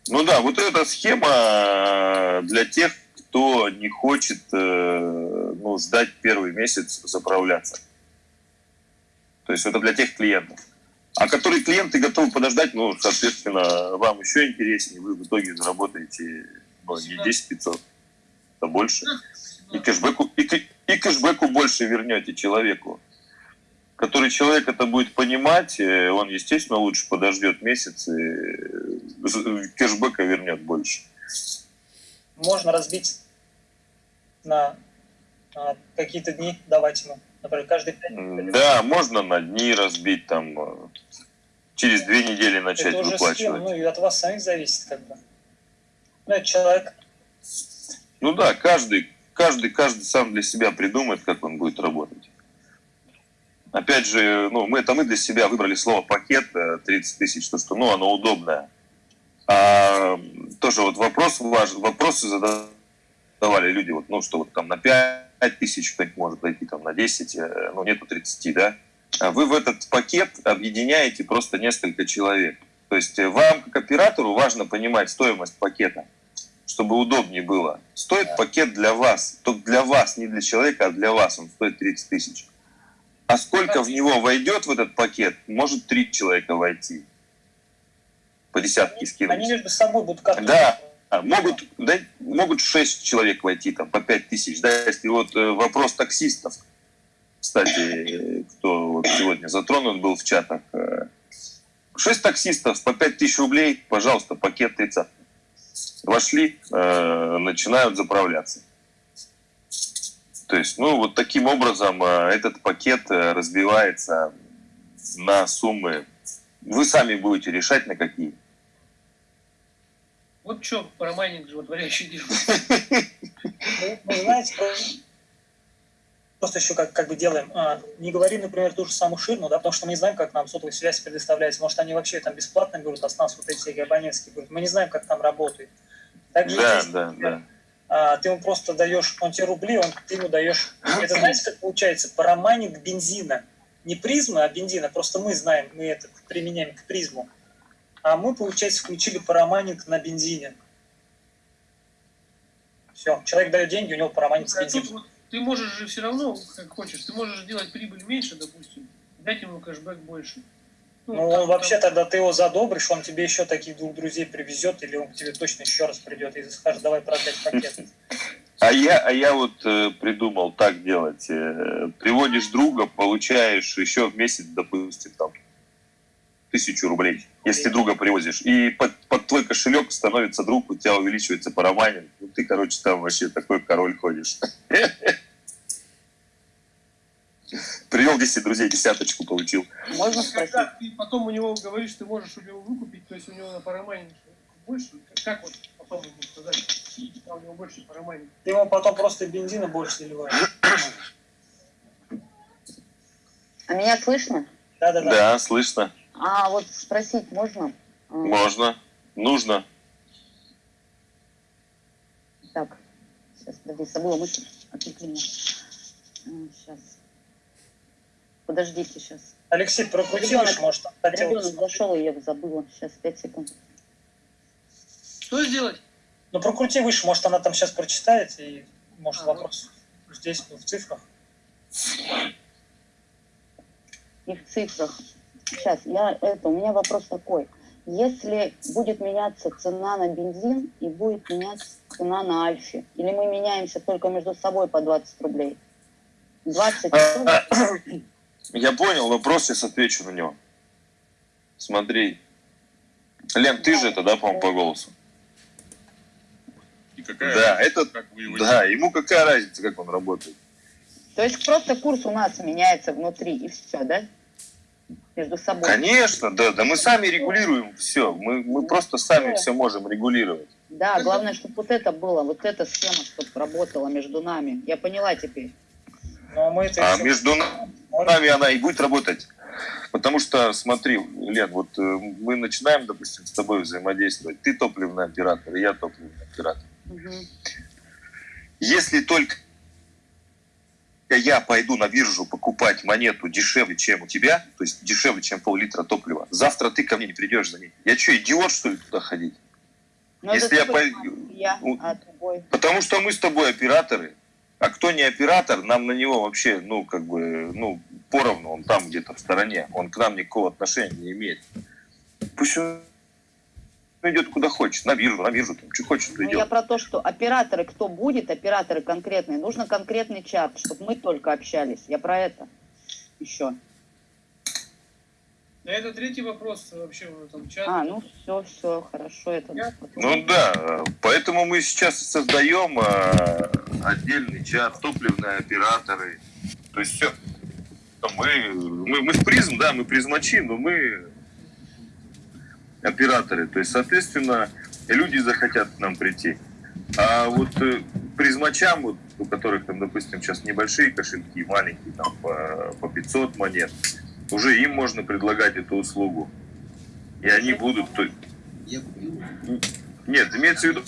Ну да, вот эта схема э, для тех, кто не хочет э, ну, ждать первый месяц заправляться. То есть это для тех клиентов. А которые клиенты готовы подождать, ну, соответственно, вам еще интереснее, вы в итоге заработаете ну, не 10 500, а больше. И кэшбэку, и, и кэшбэку больше вернете человеку. Который человек это будет понимать, э, он, естественно, лучше подождет месяц и э, кэшбэка вернет больше. Можно разбить на, на какие-то дни, давать ему, например, каждый М, Да, можно на дни разбить, там, э, через две недели начать Это уже выплачивать. схема, ну и от вас самих зависит как бы. Ну, это человек, Ну да, каждый, каждый, каждый сам для себя придумает, как он будет работать. Опять же, ну, мы, это мы для себя выбрали слово пакет э, 30 тысяч, то, что ну, оно удобное. А, тоже вот вопрос важ, вопросы задавали люди, вот, ну, что вот там на 5 тысяч кто-нибудь может пойти, там на 10, э, ну, нету 30, да. А вы в этот пакет объединяете просто несколько человек. То есть э, вам, как оператору, важно понимать стоимость пакета, чтобы удобнее было. Стоит пакет для вас, только для вас, не для человека, а для вас, он стоит 30 тысяч. А сколько в него войдет в этот пакет, может три человека войти. По десятке скинуть. Они между собой будут как Да, а, могут, да, могут 6 человек войти, там, по 5 тысяч. Да, если вот э, вопрос таксистов, кстати, кто вот сегодня затронут был в чатах. э, 6 таксистов по 5 тысяч рублей, пожалуйста, пакет 30. Вошли, э, начинают заправляться. То есть, ну, вот таким образом э, этот пакет э, разбивается на суммы. Вы сами будете решать, на какие. Вот что парамайнинг животворящий делает. Мы, знаете, просто еще как, как бы делаем, а, не говорим, например, ту же самую ширму, да, потому что мы не знаем, как нам сотовая связь предоставляется. Может, они вообще там бесплатно берут, а с нас вот эти абонентские берут. Мы не знаем, как там работает. Также Да, здесь, да, например, да. А, ты ему просто даешь, он тебе рубли, он, ты ему даешь, это знаете, как получается, парамайнинг бензина. Не призма, а бензина, просто мы знаем, мы это применяем к призму. А мы, получается, включили парамайнинг на бензине. Все, человек дает деньги, у него парамайнинг с бензином. ты можешь же все равно, как хочешь, ты можешь сделать прибыль меньше, допустим, дать ему кэшбэк больше. Ну, он вообще там- тогда ты его задобришь, он тебе еще таких двух друзей привезет, или он к тебе точно еще раз придет и скажет, давай продать пакет. (laughs) А я, а я вот э, придумал так делать. Э, приводишь друга, получаешь еще в месяц, допустим, там, тысячу рублей, если друга привозишь. И под, под твой кошелек становится друг, у тебя увеличивается парамайнинг. Ну, ты, короче, там вообще такой король ходишь. (laughs) Привел 10 друзей, десяточку получил. Можно Когда спросить? ты потом у него говоришь, ты можешь у него выкупить, то есть у него на парамайнинг больше, как вот потом ему сказать, а у него больше парамайнинг. Ты ему потом просто бензина больше заливаешь. А меня слышно? Да-да-да. Да, слышно. А вот спросить можно? Можно. Нужно. Так, сейчас, подожди, забыла мысль. Отвлекли меня. Сейчас. Подождите сейчас. Алексей, прокрути Ребенок- выше, может, хотел. Ребенок зашел, и я забыла. Сейчас, пять секунд. Что сделать? Ну, прокрути выше, может, она там сейчас прочитает, и может А, вопрос здесь, в цифрах. И в цифрах. Сейчас, я это, у меня вопрос такой. Если будет меняться цена на бензин и будет меняться цена на Альфе, или мы меняемся только между собой по 20 рублей? 20 Я понял вопрос, сейчас отвечу на него. Смотри. Лен, ты же это, да, по-моему, по голосу? И какая Да, разница, это- как вы его Да, ему какая разница, как он работает? То есть просто курс у нас меняется внутри, и все, да? Между собой. Конечно, да, да мы сами регулируем все. Мы, мы просто сами все можем регулировать. Да, главное, чтобы вот это было, вот эта схема, чтобы работала между нами. Я поняла теперь. Но мы это А еще между нами она и будет работать. Потому что, смотри, Лен, вот э, мы начинаем, допустим, с тобой взаимодействовать. Ты топливный оператор, я топливный оператор. Мгм. Если только я пойду на биржу покупать монету дешевле, чем у тебя, то есть дешевле, чем пол-литра топлива, завтра ты ко мне не придешь за ней. Я что, идиот, что ли, туда ходить? Но Если это я понимаешь, я, Ну, а другой. Потому что мы с тобой операторы, а кто не оператор, нам на него вообще, ну, как бы, ну, поровну, он там где-то в стороне, он к нам никакого отношения не имеет. Пусть он идет куда хочет, на биржу, на биржу, там, что хочет, Ну, я идет. про то, что операторы, кто будет, операторы конкретные, нужно конкретный чат, чтобы мы только общались. Я про это еще. Да это третий вопрос вообще в этом чате. А, ну все, все, хорошо. Это Я- Ну да, поэтому мы сейчас создаем э, отдельный чат, топливные операторы, то есть все. Мы, мы, мы в призм, да, мы призмачи, но мы операторы. То есть, соответственно, люди захотят к нам прийти. А вот э, призмачам, вот, у которых там, допустим, сейчас небольшие кошельки, маленькие, там по, по 500 монет, уже им можно предлагать эту услугу. И они будут... Нет, имеется в виду,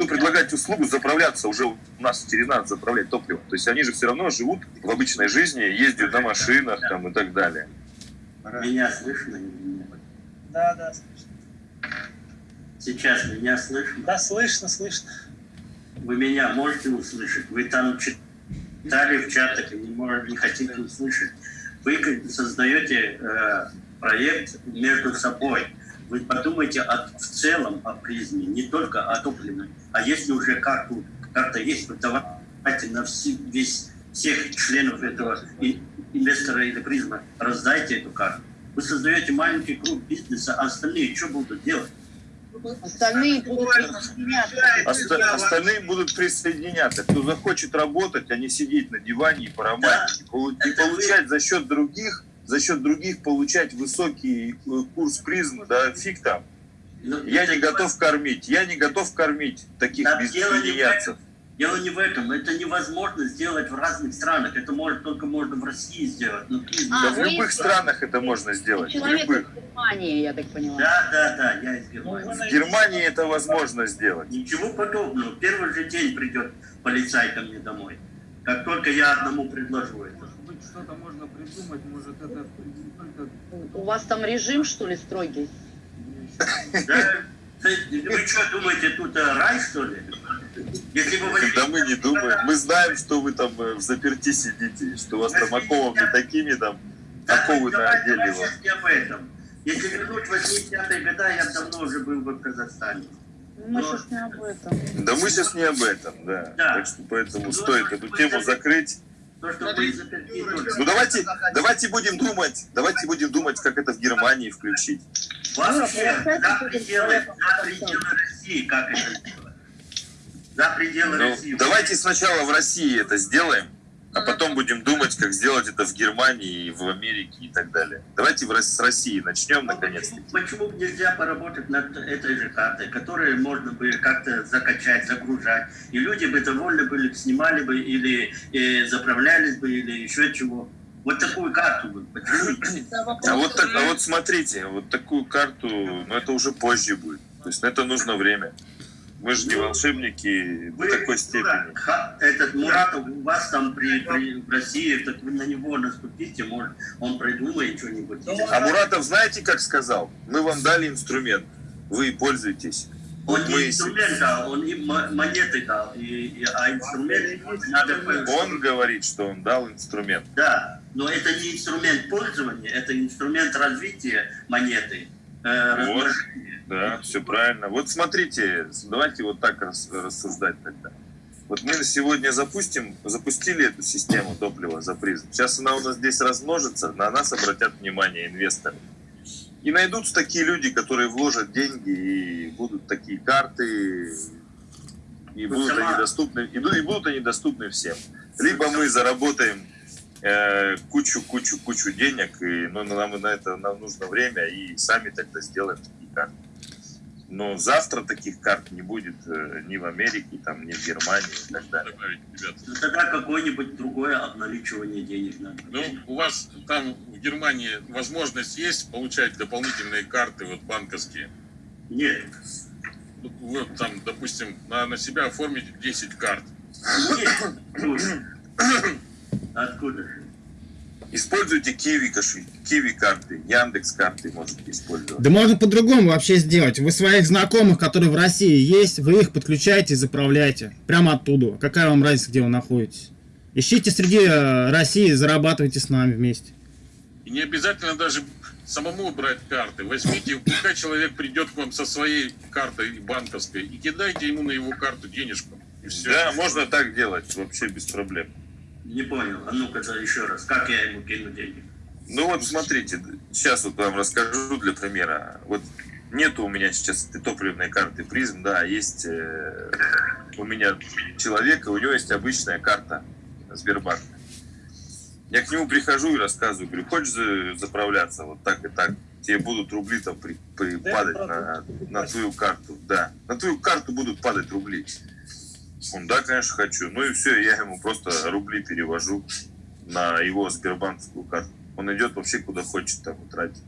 ну, предлагать услугу заправляться уже у нас через нас заправлять топливо. То есть они же все равно живут в обычной жизни, ездят на машинах там и так далее. Меня слышно или нет? Да, да, слышно. Сейчас меня слышно? Да, слышно, слышно. Вы меня можете услышать? Вы там читали в чатах и не, можете, не хотите услышать. Вы создаете э, проект между собой. Вы подумайте о, в целом о призме, не только о топливной. А если уже карту, карта есть, вот давайте на все, весь, всех членов этого инвестора или призма раздайте эту карту. Вы создаете маленький круг бизнеса, а остальные что будут делать? Остальные будут присоединяться. Оста- остальные будут присоединяться. Кто захочет работать, а не сидеть на диване и по романтике. Полу- И получать за счет других, за счет других получать высокий э, курс призм, да фиг там. Ну, Я это не готов кормить, я не готов кормить таких Да, дело не в в этом. Это невозможно сделать в разных странах. Это может только можно в России сделать. Ну. А, Да в любых из- странах это можно сделать, в Человек любых. из Германии, я так поняла. Да, да, да, я из Ну, Германии. В Германии это возможно сделать. Ничего подобного. Первый же день придет полицай ко мне домой. Как только я одному предложу это. Может быть, что-то можно придумать, может, это У вас там режим, что ли, строгий? Да? Вы что, думаете, тут рай, что ли? Если бы вы... Да мы не думаем. Мы знаем, что вы там э, в заперти сидите, что у вас там оковами такими там, оковы на отделе вам. не. Если вернуть 80-е годы, я давно уже был бы в Казахстане. Мы сейчас не об этом. Да мы сейчас не об этом, да. Да. Так что поэтому стоит эту тему закрыть. То, что вы. Ну давайте, давайте будем думать, давайте будем думать, как это в Германии включить. Вообще, Ну, за пределы, за пределы России, как это сделать? За пределы Ну, России. давайте сначала в России это сделаем, а потом будем думать, как сделать это в Германии, и в Америке и так далее. Давайте в с России начнем Ну, наконец-то. Почему, почему бы нельзя поработать над этой же картой, которую можно бы как-то закачать, загружать, и люди бы довольны были, снимали бы или э, заправлялись бы, или еще чего. Вот такую карту бы. А вот, так, а вот смотрите, вот такую карту, ну это уже позже будет. То есть на это нужно время. Мы же не волшебники до Вы, такой Мурат, степени. ха- этот Муратов у вас там при, при- в России, так вы на него наступите, может, он придумает что-нибудь. А Муратов знаете, как сказал? Мы вам дали инструмент, вы пользуйтесь. Он не инструмент дал, он им мо- монеты дал, и, и- а инструмент надо... он говорит, что он дал инструмент. Да, но это не инструмент пользования, это инструмент развития монеты, Вот. размножения. Да, все правильно. Вот смотрите, давайте вот так рас- рассуждать тогда. Вот мы сегодня запустим, запустили эту систему топлива за призм. Сейчас она у нас здесь размножится, на нас обратят внимание инвесторы. И найдутся такие люди, которые вложат деньги, и будут такие карты, и Ну, будут они доступны, и, ду- и будут они доступны всем. Либо мы заработаем э, кучу, кучу, кучу денег, и ну, нам на это нам нужно время, и сами тогда сделаем такие карты. Но завтра таких карт не будет э, ни в Америке, там, ни в Германии и так далее. добавить, ребят. Ну, Тогда какое-нибудь другое обналичивание денег надо. Ну, у вас там в Германии возможность есть получать дополнительные карты вот банковские? Нет. Вот там, допустим, на, на себя оформить 10 карт. Нет. (coughs) Откуда? Используйте киви, кошель, киви карты, Яндекс карты можете использовать. Да можно по-другому вообще сделать. Вы своих знакомых, которые в России есть, вы их подключаете и заправляете. Прямо оттуда. Какая вам разница, где вы находитесь? Ищите среди э, России, зарабатывайте с нами вместе. И не обязательно даже самому брать карты. Возьмите, пускай человек придет к вам со своей картой банковской и кидайте ему на его карту денежку. И все. Да, можно так делать, вообще без проблем. Не понял. А ну-ка еще раз. Как я ему кину деньги? Ну вот смотрите, сейчас вот вам расскажу для примера. Вот нету у меня сейчас этой топливной карты призм, да, есть э, у меня человек, и у него есть обычная карта Сбербанка. Я к нему прихожу и рассказываю, говорю, хочешь за- заправляться вот так и так, тебе будут рубли там при- при- Да, падать на, на твою карту, да, на твою карту будут падать рубли. Он, да, конечно, хочу. Ну и все, я ему просто рубли перевожу на его сбербанковскую карту. Он идет вообще куда хочет там и тратит.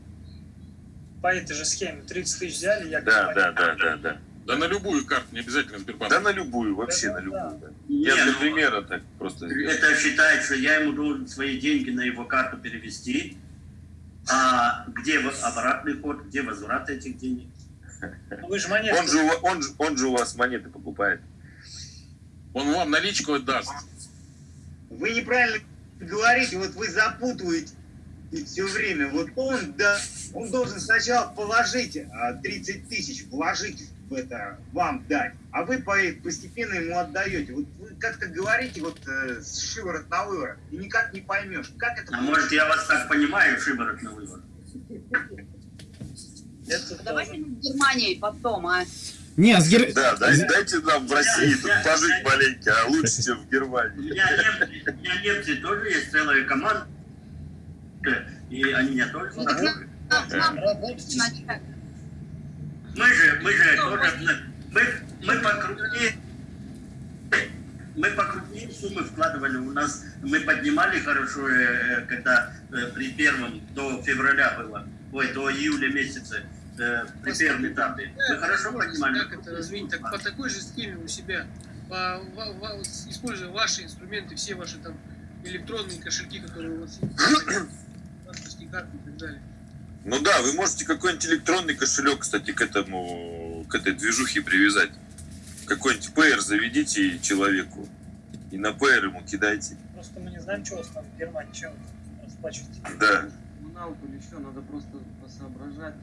По этой же схеме 30 тысяч взяли, я Да, да, да, да, да. Да на любую карту, не обязательно Сбербанк. Да на любую, вообще на любую. да. Я Не, для ну, примера так просто. Это считает, что я ему должен свои деньги на его карту перевести. А где обратный ход, где возврат этих денег? Ну, Вы же монетку... Он же, он, же- он же у вас монеты покупает. Он вам наличку отдаст. Вы неправильно говорите, вот вы запутываете все время. Вот он, да, он должен сначала положить а, 30 тысяч, вложить в это, вам дать, а вы по- постепенно ему отдаете. Вот вы как-то говорите вот э, с шиворот на выворот, и никак не поймешь, как это А может, я вас так понимаю, шиворот на выворот? Давайте мы с Германией потом, а? Не, с Гер- Да, дай- дайте нам в России тут пожить маленько, а лучше, чем в У Германии. меня, нем- у меня немцы тоже есть целая команда, и они меня тоже Ну, так нам- нам. Мы же, мы же тоже, мы, мы покрупнее, мы покрупнее суммы вкладывали. У нас мы поднимали хорошо, э, когда э, при первом до февраля было, ой, до июля месяца, при первом этапе. Мы хорошо поднимали. Как это развить? Так по такой же схеме у себя, по, используя ваши инструменты, все ваши там электронные кошельки, которые у вас есть, (coughs) банковские карты и так далее. Ну да, вы можете какой-нибудь электронный кошелек, кстати, к этому, к этой движухе привязать. Какой-нибудь PR заведите человеку. И на PR ему кидайте. Просто мы не знаем, что у вас там в Германии, чем вы расплачиваетесь. Да. Коммуналку или что, надо просто посоображать.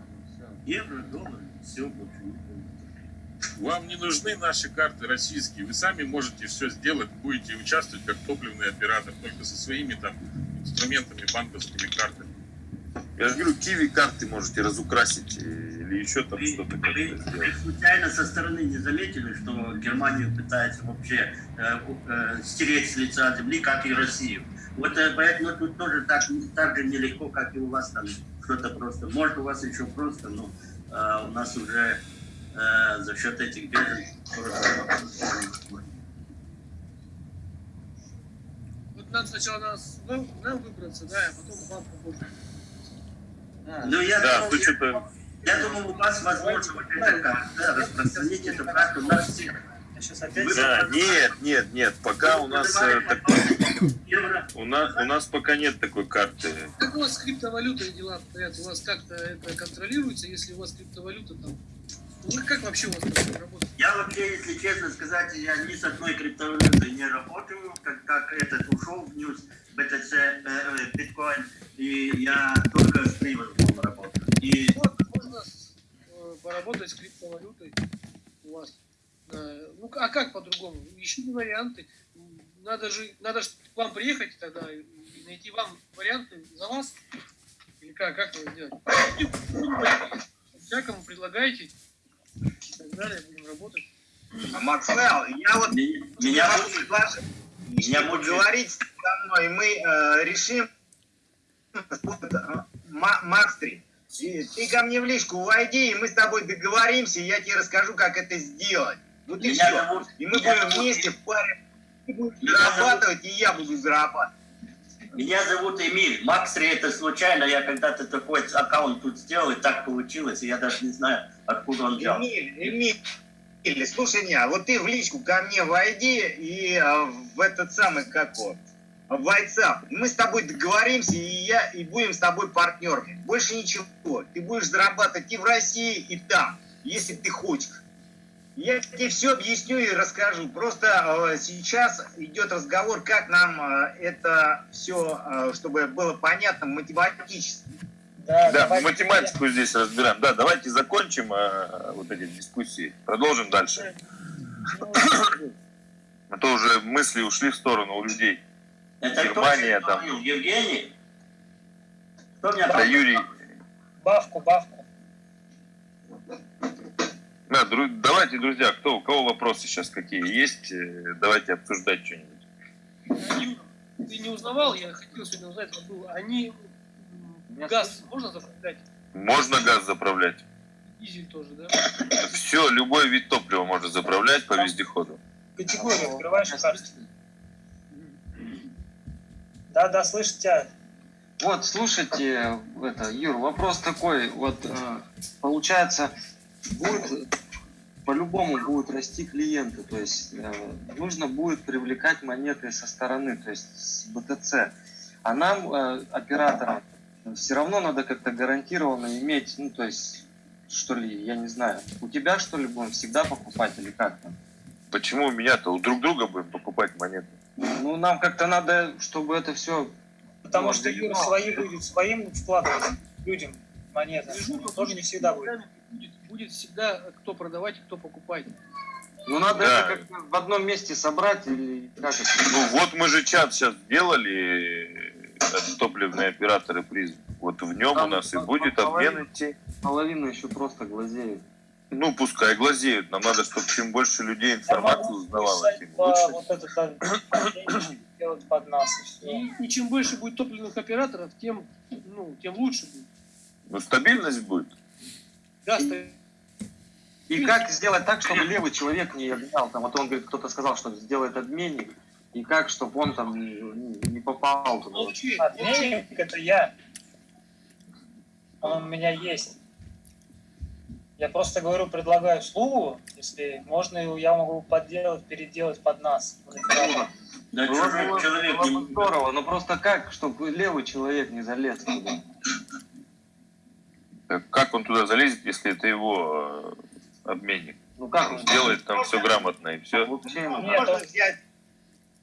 Евро, доллар, все помню. Вам не нужны наши карты российские. Вы сами можете все сделать, будете участвовать как топливный оператор, только со своими там инструментами, банковскими картами. Я же говорю, киви карты можете разукрасить э, или еще там что-то вы- вы случайно со стороны не заметили, что Германию пытается вообще э, э, стереть с лица земли, как и Россию? Вот э, поэтому тут тоже так, так же нелегко, как и у вас там что-то просто. Может, у вас еще просто, но э, у нас уже э, за счет этих беженцев просто- Вот нам сначала нас, нам, нам выбраться, да, а потом вам помочь. Ну, я, Да, думал, что-то... я думал, у вас возможно вот это как, да, распространить эту карту на всех. Я сейчас опять... Да, нет, нет, нет, пока у нас, э, так- у нас, у нас пока нет такой карты. Как у вас с криптовалютой дела обстоят? У вас как-то это контролируется, если у вас криптовалюта там? Ну, как вообще у вас работает? Я вообще, если честно сказать, я ни с одной криптовалютой не работаю, как, как этот ушел в ньюс, BTC, э, э, биткоин, и я только с Приводом работаю. И Вот, можно поработать с криптовалютой у вас. Ну, а как по-другому? Ищите варианты. Надо же, надо же к вам приехать тогда и найти вам варианты за вас. Или как, как вы делать? Всякому предлагайте и так далее, будем работать. А Максвелл, я вот меня, мучает- предложить, меня мучает- поговорить со мной, и мы э, решим Макстри. Ты ко мне в личку войди, и мы с тобой договоримся, и я тебе расскажу, как это сделать. Вот и Меня все. зовут- И мы будем вместе в паре. Ты будешь Меня зарабатывать, и я буду зарабатывать. Меня зовут Эмиль. Максри это случайно. Я когда-то такой аккаунт тут сделал, и так получилось, и я даже не знаю, откуда он взял. Эмиль, Эмиль, Эмиль, слушай меня, вот ты в личку ко мне войди и а, в этот самый, как вот, в WhatsApp. Мы с тобой договоримся, и я, и будем с тобой партнерами. Больше ничего. Ты будешь зарабатывать и в России, и там, если ты хочешь. Я тебе все объясню и расскажу. Просто э, сейчас идет разговор, как нам э, это все, чтобы было понятно математически. Да, Да, давайте- математику здесь разбираем. Да, давайте закончим э, вот эти дискуссии. Продолжим дальше. А то уже мысли ушли в сторону у людей. Это Германия кто там. говорил? Евгений? Кто меня Это Юрий. Бавку, бавку. Да, дру- давайте, друзья, кто, у кого вопросы сейчас какие есть, э, давайте обсуждать что-нибудь. Юра, ты не узнавал, я хотел сегодня узнать, забыл, они газ можно заправлять? Можно газ заправлять. Дизель тоже, да? Все, любой вид топлива можно заправлять по вездеходу. Категорию открываешь карте. Да, да, слышу тебя. Вот, слушайте, это, Юр, вопрос такой, вот, э, получается, будет, по-любому будут расти клиенты, то есть э, нужно будет привлекать монеты со стороны, то есть с БТЦ. А нам, э, операторам, все равно надо как-то гарантированно иметь, ну, то есть, что ли, я не знаю, у тебя, что ли, будем всегда покупать или как там? Почему у меня-то? У друг друга будем покупать монеты. Ну, нам как-то надо, чтобы это все... Потому Ну, что Юра свои будет своим вкладывать людям монеты. Тоже не всегда будет. Будет, будет всегда кто продавать и кто покупать. Ну, надо Да. это как-то в одном месте собрать или как это? Ну вот мы же чат сейчас сделали, э, топливные операторы призм. Вот в нем у Там нас и будет по обмен половине. идти. Половина еще просто глазеет. Ну, пускай глазеют. Нам надо, чтобы чем больше людей информацию узнавало, тем лучше. вот этот а, (coughs) делать под нас и. И, и чем больше будет топливных операторов, тем, ну, тем лучше будет. Ну, стабильность будет. Да, ста- И как сделать так, чтобы левый человек не обменял? Там, вот он говорит, кто-то сказал, что сделает обменник. И как, чтобы он там не, не- попал туда? молчи. Обменник это я. Он у меня есть. Я просто говорю, предлагаю услугу, если можно, я могу подделать, переделать под нас. Да чужой человек здорово, но просто как, чтобы левый человек не залез туда? Так Как он туда залезет, если это его э, обменник? Ну как Он сделает там все грамотно и все. Ну, Нет, Можно взять,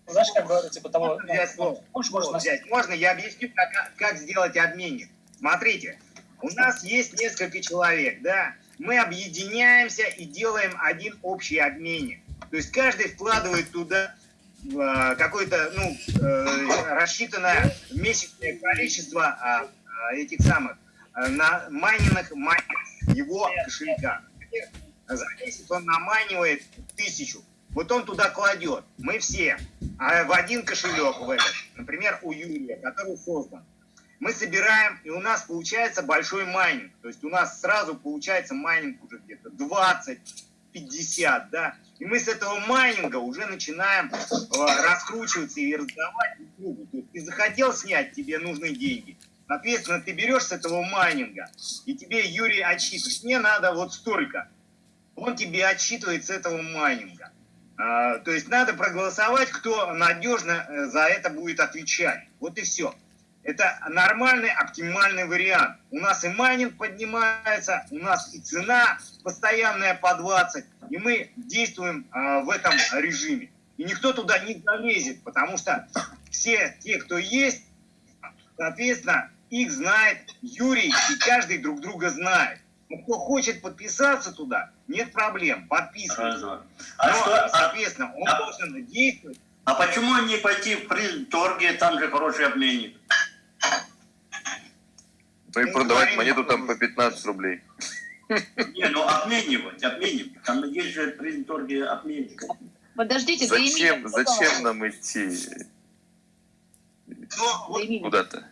Знаешь, как говорят, типа того, можно взять можешь, Слово можно взять. Можно я объясню, как, как сделать обменник? Смотрите, у нас есть несколько человек, да? Мы объединяемся и делаем один общий обменник. То есть каждый вкладывает туда э, какое-то, ну, э, рассчитанное месячное количество а, а, этих самых э, на монет его кошелька. За месяц он намайнивает тысячу. Вот он туда кладет. Мы все. А в один кошелек в этот, например, у Юрия, который создан. Мы собираем, и у нас получается большой майнинг. То есть у нас сразу получается майнинг уже где-то 20, 50, да. И мы с этого майнинга уже начинаем э, раскручиваться и раздавать друг другу. То есть ты захотел снять, тебе нужны деньги. Соответственно, ты берешь с этого майнинга, и тебе Юрий отсчитывает. Мне надо вот столько. Он тебе отсчитывает с этого майнинга. А, то есть надо проголосовать, кто надежно э, за это будет отвечать. Вот и все. Это нормальный, оптимальный вариант. У нас и майнинг поднимается, у нас и цена постоянная по 20, и мы действуем а, в этом режиме. И никто туда не залезет, потому что все те, кто есть, соответственно, их знает Юрий, и каждый друг друга знает. Но кто хочет подписаться туда, нет проблем, подписывается. А Но, что, а, соответственно, он а- должен действовать. а почему не пойти в призм-торге, там же хороший обменник? Ну и Ну, продавать монету там по 15 рублей. Не, ну обменивать, обменивать. Там есть же в призм-торге обменник. Подождите, Зачем, зачем нам идти куда-то?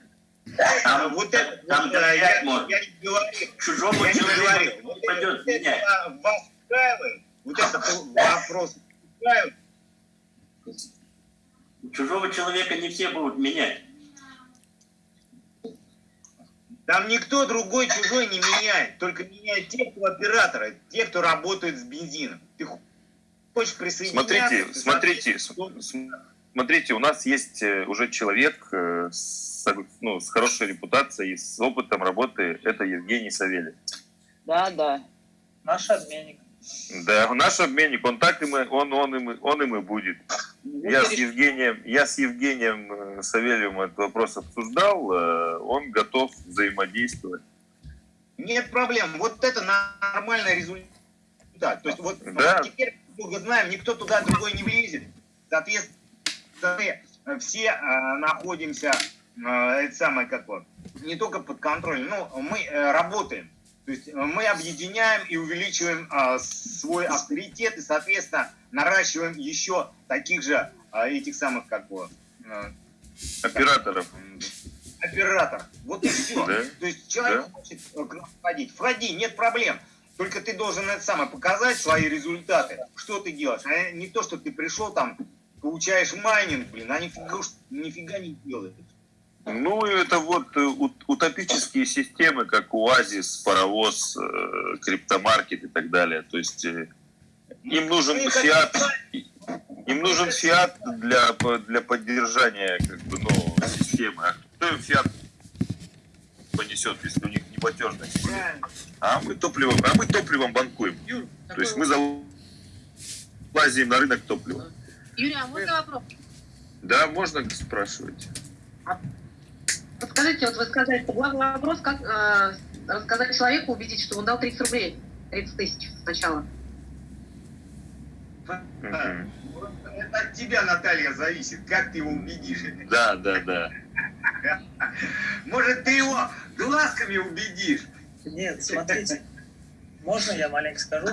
А, вот это, там вот, э, я, можно. я не говорил, Чужому я не человеку Вот, пойдет менять. вас устраивает, вот это вопрос устраивает. Чужого человека не все будут менять. Там никто другой чужой не меняет, только меняют те, кто операторы, те, кто работает с бензином. Ты хочешь присоединяться? Смотрите, смотрите, соответственно, с- смотрите, у нас есть э, уже человек э, с, ну, с хорошей репутацией, с опытом работы, это Евгений Савельев. Да, да. Наш обменник. Да, наш обменник, он так и мы, он, он, и мы, он и будет. Я с Евгением, я с Евгением э, Савельевым этот вопрос обсуждал, он готов взаимодействовать. Нет проблем. Вот это нормальный результат. То есть вот Да. теперь мы знаем, никто туда другой не влезет. Соответственно, мы все э, находимся, э, это самое как вот, не только под контролем, но мы э, работаем. То есть э, мы объединяем и увеличиваем э, свой авторитет и, соответственно, наращиваем еще таких же э, этих самых как бы э, Операторов. оператор. Вот и все. Да. То есть человек хочет э, к нам входить. Входи, нет проблем. Только ты должен это самое показать свои результаты. Что ты делаешь? А не то, что ты пришел там, получаешь майнинг, блин, а нифига, не делаешь. Ну, это вот э, ут- утопические системы, как УАЗИС, Паровоз, э, Криптомаркет и так далее. То есть э, им нужен Ну, и как фиат, им нужен фиат для, для поддержания как бы, ну, системы. А кто им фиат несет, если у них неплатежность. Правильно. А мы топливом, а мы топливом банкуем. То есть мы залазим на рынок топлива. Юрий, а можно вопрос? Да, можно спрашивать. Подскажите, вот вы сказали, что главный вопрос, как э, рассказать человеку, убедить, что он дал 30 рублей, 30 тысяч сначала. Вот Это от тебя, Наталья, зависит, как ты его убедишь. Да, да, да. (laughs) Может, ты его глазками убедишь? Нет, смотрите, можно я маленько скажу?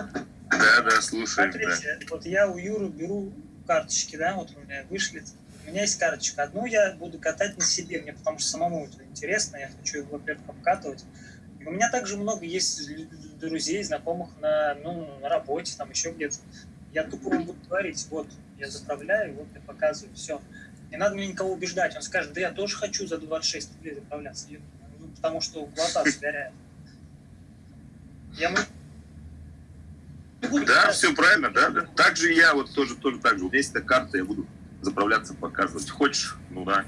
Да, да, слушаем, да. Смотрите, вот я у Юры беру карточки, да, вот у меня вышли. У меня есть карточка. Одну я буду катать на себе, мне потому что самому это интересно, я хочу его, во-первых, обкатывать. И у меня также много есть друзей, знакомых на, ну, на работе, там еще где-то. Я тупо буду говорить, вот, я заправляю, вот я показываю, все. Не надо мне никого убеждать. Он скажет, да я тоже хочу за 26 рублей заправляться. Ну, потому что глаза сгоряют. Я могу Да, все правильно, да, да. Так же я вот тоже, тоже так же. У меня есть эта карта, я буду заправляться, показывать. Хочешь? Ну да.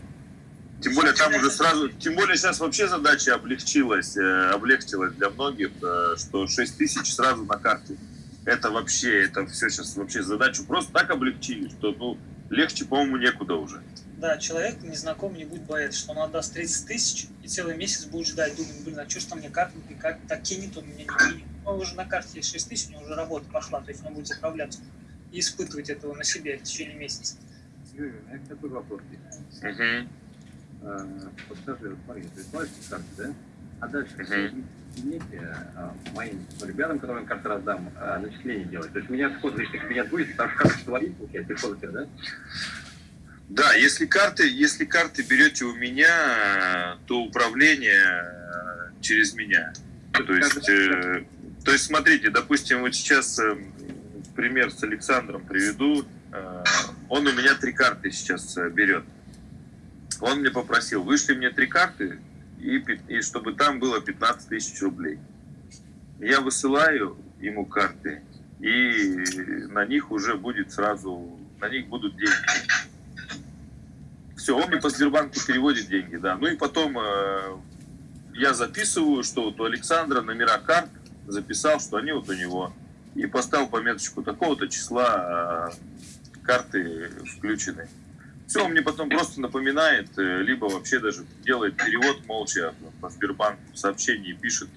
Тем более там уже сразу, тем более сейчас вообще задача облегчилась, э, облегчилась для многих, э, что 6 тысяч сразу на карте. Это вообще, это все сейчас вообще задачу просто так облегчили, что ну легче, по-моему, некуда уже. Да, человек незнакомый не будет бояться, что он отдаст 30 тысяч и целый месяц будет ждать, думать, блин, а что ж там мне карта, и как так кинет он меня, не кинет. Ну, уже на карте есть 6 тысяч, у него уже работа пошла, то есть он будет заправляться и испытывать этого на себе в течение месяца. Юрий, у меня такой вопрос есть. Мгм. Э, Вот скажи, вот смотри, ты платишь карты, да? А дальше вы умеете э, моим ребятам, которым я карты раздам, э, начисление делать? То есть у меня в личный кабинет будет, потому что карта твои, получается, тебя, да? Да, если карты, если карты берете у меня, то управление э, через меня. То есть, э, то есть смотрите, допустим, вот сейчас э, пример с Александром приведу. Э, он у меня три карты сейчас э, берет. Он мне попросил, вышли мне три карты, и, и чтобы там было 15 тысяч рублей. Я высылаю ему карты, и на них уже будет сразу, на них будут деньги. Все, он мне по Сбербанку переводит деньги, да. Ну и потом э, я записываю, что вот у Александра номера карт записал, что они вот у него. И поставил пометочку такого-то числа э, карты включены. Все, он мне потом просто напоминает, э, либо вообще даже делает перевод молча по Сбербанку в сообщении пишет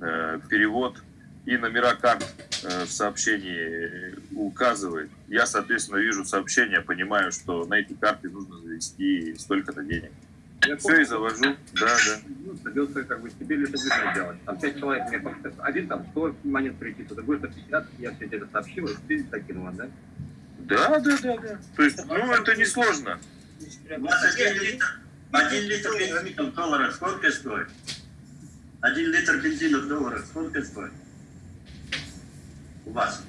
э, перевод и номера карт э, в сообщении указывает. Я, соответственно, вижу сообщение, понимаю, что на эти карты нужно завести столько-то денег. Я Все и завожу, да, да. Ну, придется как бы теперь лишь движение делать. Там пять человек мне просто один там 100 монет прийти, то другой 150, я все это сообщил, и ты закинул, да? Да, да, да, да. То есть, ну, это не сложно. У вас один литр, один литр бензина в долларах сколько стоит? Один литр бензина в долларах сколько стоит? У вас?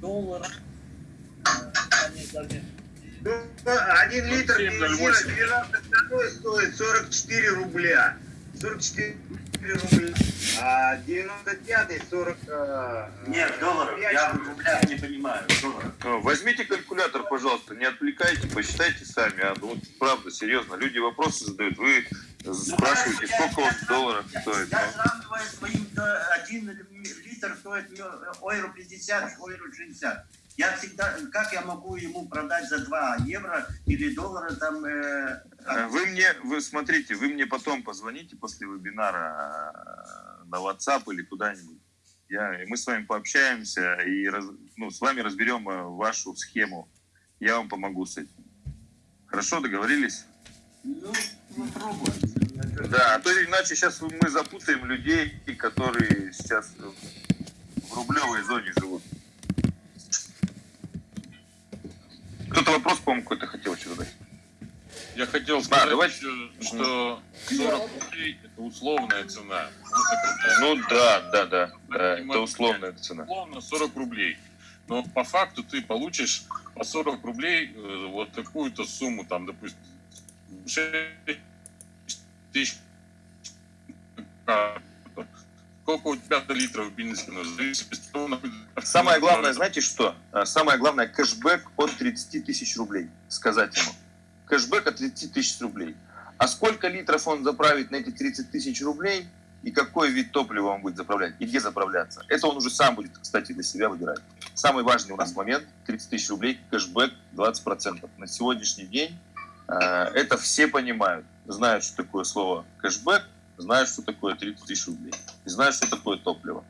Доллар. Ну, один литр 07, бензина 08. 12 годой стоит 44 рубля. 44 рубля. А 95 40... э, Нет, долларов. Я в рублях не понимаю. Долларов. Э, Возьмите калькулятор, пожалуйста, не отвлекайте, посчитайте сами. А, ну, вот, правда, серьезно, люди вопросы задают, вы спрашиваете, сколько вот долларов стоит. Я сравниваю своим, один литр стоит евро 50, евро 60. Я всегда, как я могу ему продать за 2 евро или доллара там... э, Э, Вы мне, вы смотрите, вы мне потом позвоните после вебинара э, на WhatsApp или куда-нибудь. Я, и мы с вами пообщаемся и раз- ну, с вами разберем э, вашу схему. Я вам помогу с этим. Хорошо, договорились? Ну, попробуем. Да, а то иначе сейчас мы запутаем людей, которые сейчас в рублевой зоне живут. Кто-то вопрос, по-моему, какой-то хотел еще задать. Я хотел сказать, давайте. еще, что 40 рублей это условная цена. Ну да, да, да, да, это условная цена. условно 40 рублей. Но по факту ты получишь по 40 рублей э, вот такую-то сумму, там, допустим, 6 тысяч Сколько у тебя литров бензина? Самое главное, знаете что? А, Самое главное, кэшбэк от 30 тысяч рублей. Сказать ему. Кэшбэк от 30 тысяч рублей. А сколько литров он заправит на эти 30 тысяч рублей, и какой вид топлива он будет заправлять, и где заправляться. Это он уже сам будет, кстати, для себя выбирать. Самый важный у нас момент, 30 тысяч рублей, кэшбэк 20%. На сегодняшний день э, это все понимают, знают, что такое слово кэшбэк, знают, что такое 30 тысяч рублей, знают, что такое топливо.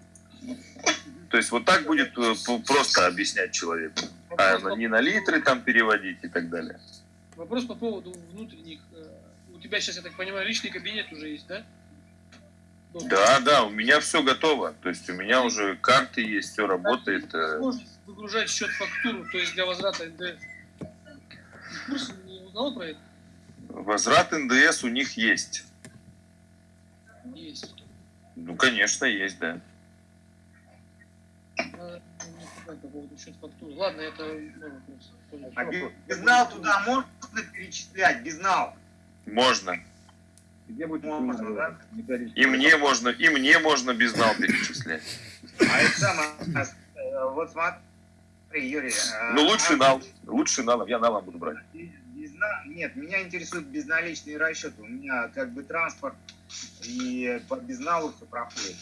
То есть вот так будет э, просто объяснять человеку, а не на литры там переводить и так далее. Вопрос по поводу внутренних. э, У тебя сейчас, я так понимаю, личный кабинет уже есть, да? Да, да, у меня все готово. То есть у меня уже карты есть, все работает. э. Можно выгружать счет фактуру, то есть для возврата НДС. В курсе не узнал про это? Возврат НДС у них есть. Есть. Ну, конечно, есть, да. Счет фактуры. Ладно, это. Понял. А безнал туда можно перечислять? Безнал. Можно. Где будет Можно, да? И мне можно, и мне можно безнал перечислять. А это самое, э, вот смотри, Юрий. э, Ну, лучше а нал. Лучше налом. Я налом буду брать. Безна- Нет, меня интересуют безналичные расчеты. У меня как бы транспорт и по безналу все проходит.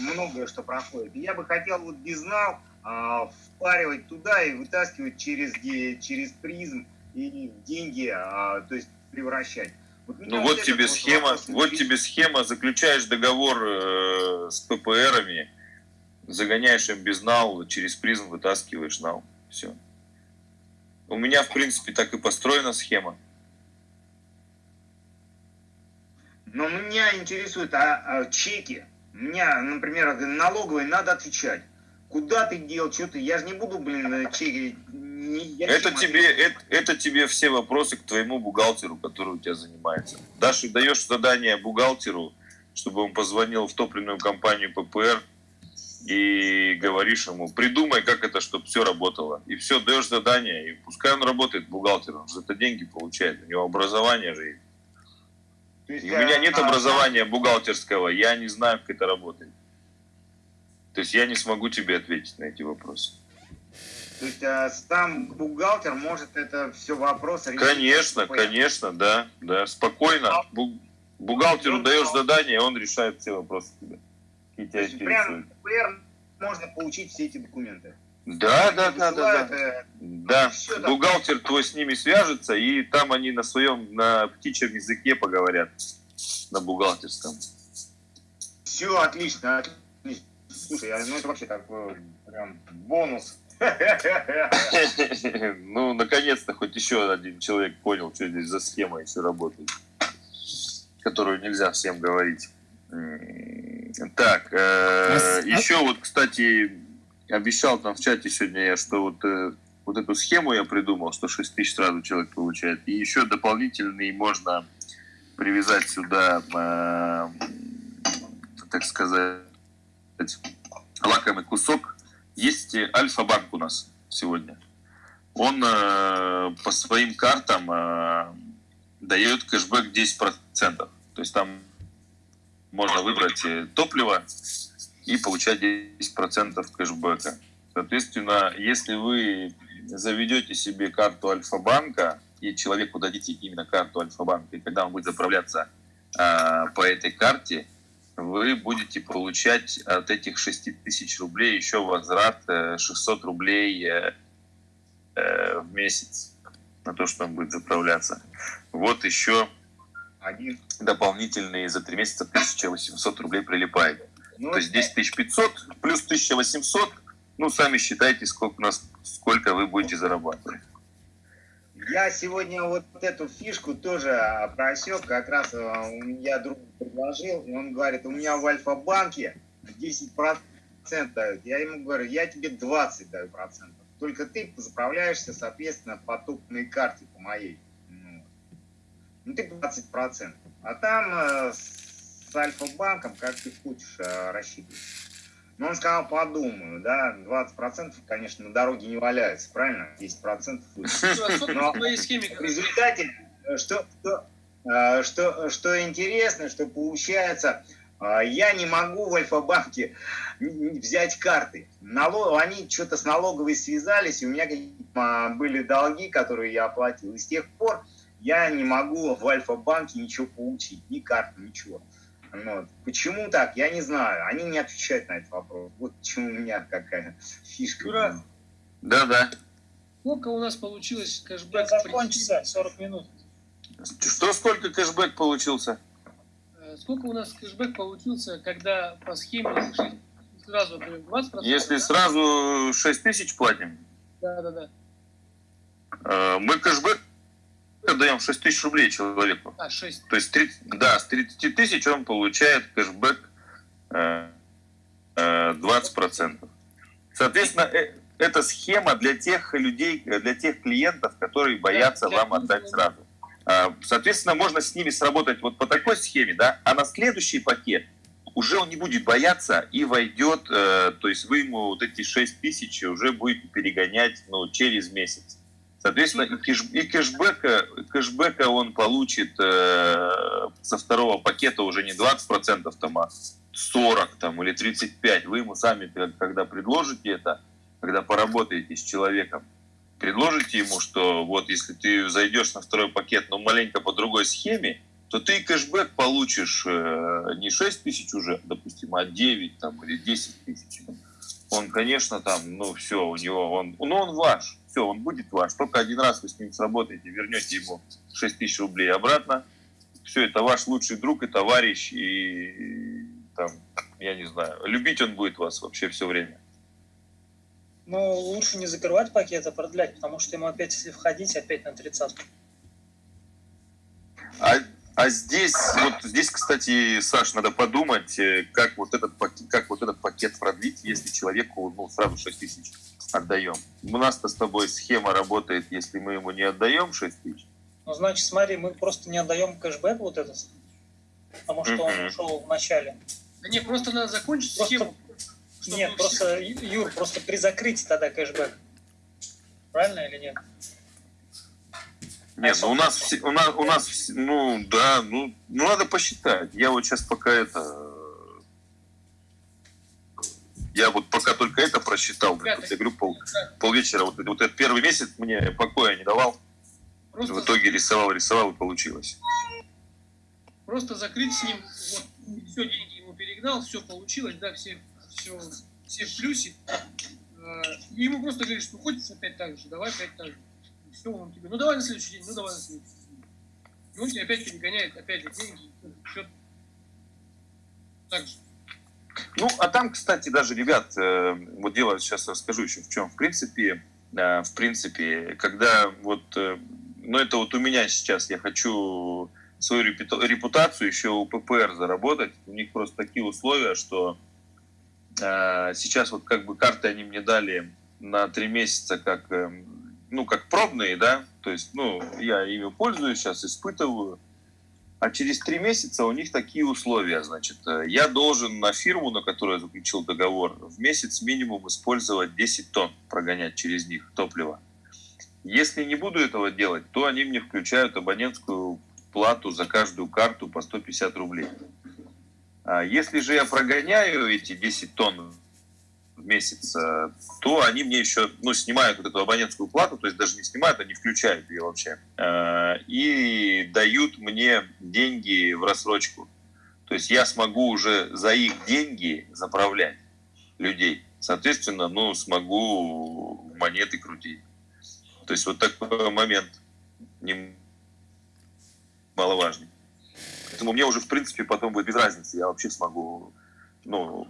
Многое что проходит. И я бы хотел вот безнал а, впаривать туда и вытаскивать через, через призм и деньги, а, то есть превращать. Вот Ну вот тебе схема, вопрос вот тебе схема, заключаешь договор э, с ППРами, загоняешь им безнал, через призм вытаскиваешь нал. Все. У меня, в принципе, так и построена схема. Но меня интересуют а, а, чеки. Меня, например, налоговой надо отвечать. Куда ты дел, что ты? Я же не буду, блин, чеки. не- Это тебе, это, это тебе все вопросы к твоему бухгалтеру, который у тебя занимается. Дашь, даешь задание бухгалтеру, чтобы он позвонил в топливную компанию ППР и говоришь ему, придумай, как это, чтобы все работало. И все, даешь задание, и пускай он работает бухгалтером, он же это деньги получает, у него образование же есть. То есть, И у меня а, нет а, образования бухгалтерского, я не знаю, как это работает. То есть я не смогу тебе ответить на эти вопросы. То есть а, сам бухгалтер может это все вопросы решить. Конечно, конечно, да, да, спокойно. Бу- Бухгалтеру даешь задание, он решает все вопросы тебе. То тебя есть в ПР можно получить все эти документы. Да, да, да, да, да. э, Да, бухгалтер твой с ними свяжется, и там они на своем, на птичьем языке поговорят, на бухгалтерском. Все отлично, отлично. Слушай, а, ну это вообще такой прям бонус. (laughs) Ну, наконец-то хоть еще один человек понял, что здесь за схема еще работает, которую нельзя всем говорить. Так, э, А а- еще вот, кстати, обещал там в чате сегодня я, что вот, э, вот эту схему я придумал, что 6 тысяч сразу человек получает. И еще дополнительный можно привязать сюда, э, так сказать, лакомый кусок. Есть Альфа-банк у нас сегодня. Он э, по своим картам э, дает кэшбэк 10%. То есть там можно выбрать э, топливо и получать 10% кэшбэка. Соответственно, если вы заведете себе карту Альфа-банка и человеку дадите именно карту Альфа-банка, и когда он будет заправляться э, по этой карте, вы будете получать от этих 6 тысяч рублей еще возврат э, 600 рублей э, э, в месяц на то, что он будет заправляться. Вот еще Один. дополнительные за 3 месяца 1800 рублей прилипает. Ну, То есть 10 500 плюс 1800, ну, сами считайте, сколько, у нас, сколько вы будете зарабатывать. Я сегодня вот эту фишку тоже просек, как раз у меня друг предложил, и он говорит, у меня в Альфа-банке 10% дают. Я ему говорю, я тебе 20 даю процентов. Только ты заправляешься, соответственно, по топной карте, по моей. Ну, ну ты 20 процентов. А там э, с Альфа-банком, как ты хочешь, э, рассчитываешь. Но он сказал, подумаю, да, 20% конечно, на дороге не валяется, правильно? 10% будет. Но в результате, э, что, что, э, что, что интересно, что получается, э, я не могу в Альфа-банке взять карты. Налог, они что-то с налоговой связались, и у меня а, были долги, которые я оплатил. И с тех пор я не могу в Альфа-банке ничего получить, ни карты, ничего. Ну, почему так, я не знаю. Они не отвечают на этот вопрос. Вот почему у меня какая фишка. Ура. Да-да. Сколько у нас получилось кэшбэк? Закончится 40 минут. Что, сколько кэшбэк получился? Э, Сколько у нас кэшбэк получился, когда по схеме сразу например, 20%? Если да? сразу 6 тысяч платим, Да, да, да. э, мы кэшбэк даем 6 тысяч рублей человеку. А, 6. То есть, 30 да, с 30 тысяч он получает кэшбэк э, э, 20%. Соответственно, э, это схема для тех людей, для тех клиентов, которые боятся для вам отдать да. сразу. А, Соответственно, можно с ними сработать вот по такой схеме, да, а на следующий пакет уже он не будет бояться и войдет, э, то есть вы ему вот эти 6 тысяч уже будете перегонять ну, через месяц. Соответственно, и, кэш, и кэшбэка, кэшбэка он получит э, со второго пакета уже не 20%, там, а 40 там, или 35. Вы ему сами, когда предложите это, когда поработаете с человеком, предложите ему, что вот если ты зайдешь на второй пакет, но маленько по другой схеме, то ты кэшбэк получишь э, не 6 тысяч уже, допустим, а 9 там, или 10 тысяч. Он, конечно, там, ну все, у него, он, ну он ваш, все, он будет ваш. Только один раз вы с ним сработаете, вернете ему 6 тысяч рублей обратно. Все, это ваш лучший друг и товарищ, и там, я не знаю, любить он будет вас вообще все время. Но лучше не закрывать пакет, а продлять, потому что ему опять, если входить, опять на 30 А, а здесь, вот здесь, кстати, Саш, надо подумать, э, как вот этот пакет, как вот этот пакет продлить, если человеку ну, сразу 6 тысяч отдаем. У нас-то с тобой схема работает, если мы ему не отдаем 6 тысяч. Ну, значит, смотри, мы просто не отдаем кэшбэк вот этот, потому что он Мгм. ушел в начале. Да не, просто надо закончить Просто- схему. Нет, просто, Ю- Юр, просто при закрытии тогда кэшбэк. Правильно или нет? Нет, ну у нас, у нас, у нас, ну да, ну, ну надо посчитать. Я вот сейчас пока это, я вот пока только это просчитал, блин, я говорю, пол, полвечера, вот, вот этот первый месяц мне покоя не давал, Просто, в итоге рисовал, рисовал и получилось. просто закрыть с ним, вот, все деньги ему перегнал, все получилось, да, все, все, все в плюсе. Э, И ему просто говоришь, ну хочешь опять так же, давай опять так же. Все, он тебе, ну давай на следующий день, ну давай на следующий день. И он тебе опять перегоняет, опять же деньги, счет. Так же. Ну, а там, кстати, даже, ребят, э, вот дело сейчас расскажу еще в чем. В принципе, э, в принципе, когда вот, э, ну это вот у меня сейчас, я хочу свою репута- репутацию еще у ППР заработать. У них просто такие условия, что сейчас вот как бы карты они мне дали на три месяца как, э, ну, как пробные, да, то есть, ну, я ими пользуюсь, сейчас испытываю, а через три месяца у них такие условия, значит, э, я должен на фирму, на которую я заключил договор, в месяц минимум использовать 10 тонн, прогонять через них топливо. Если не буду этого делать, то они мне включают абонентскую плату за каждую карту по 150 рублей. А Если же я прогоняю эти 10 тонн в месяц, то они мне еще ну, снимают вот эту абонентскую плату, то есть даже не снимают, они включают ее вообще, э, и дают мне деньги в рассрочку. То есть я смогу уже за их деньги заправлять людей. Соответственно, ну, смогу монеты крутить. То есть вот такой момент немаловажный. Поэтому мне уже, в принципе, потом будет без разницы. Я вообще смогу ну,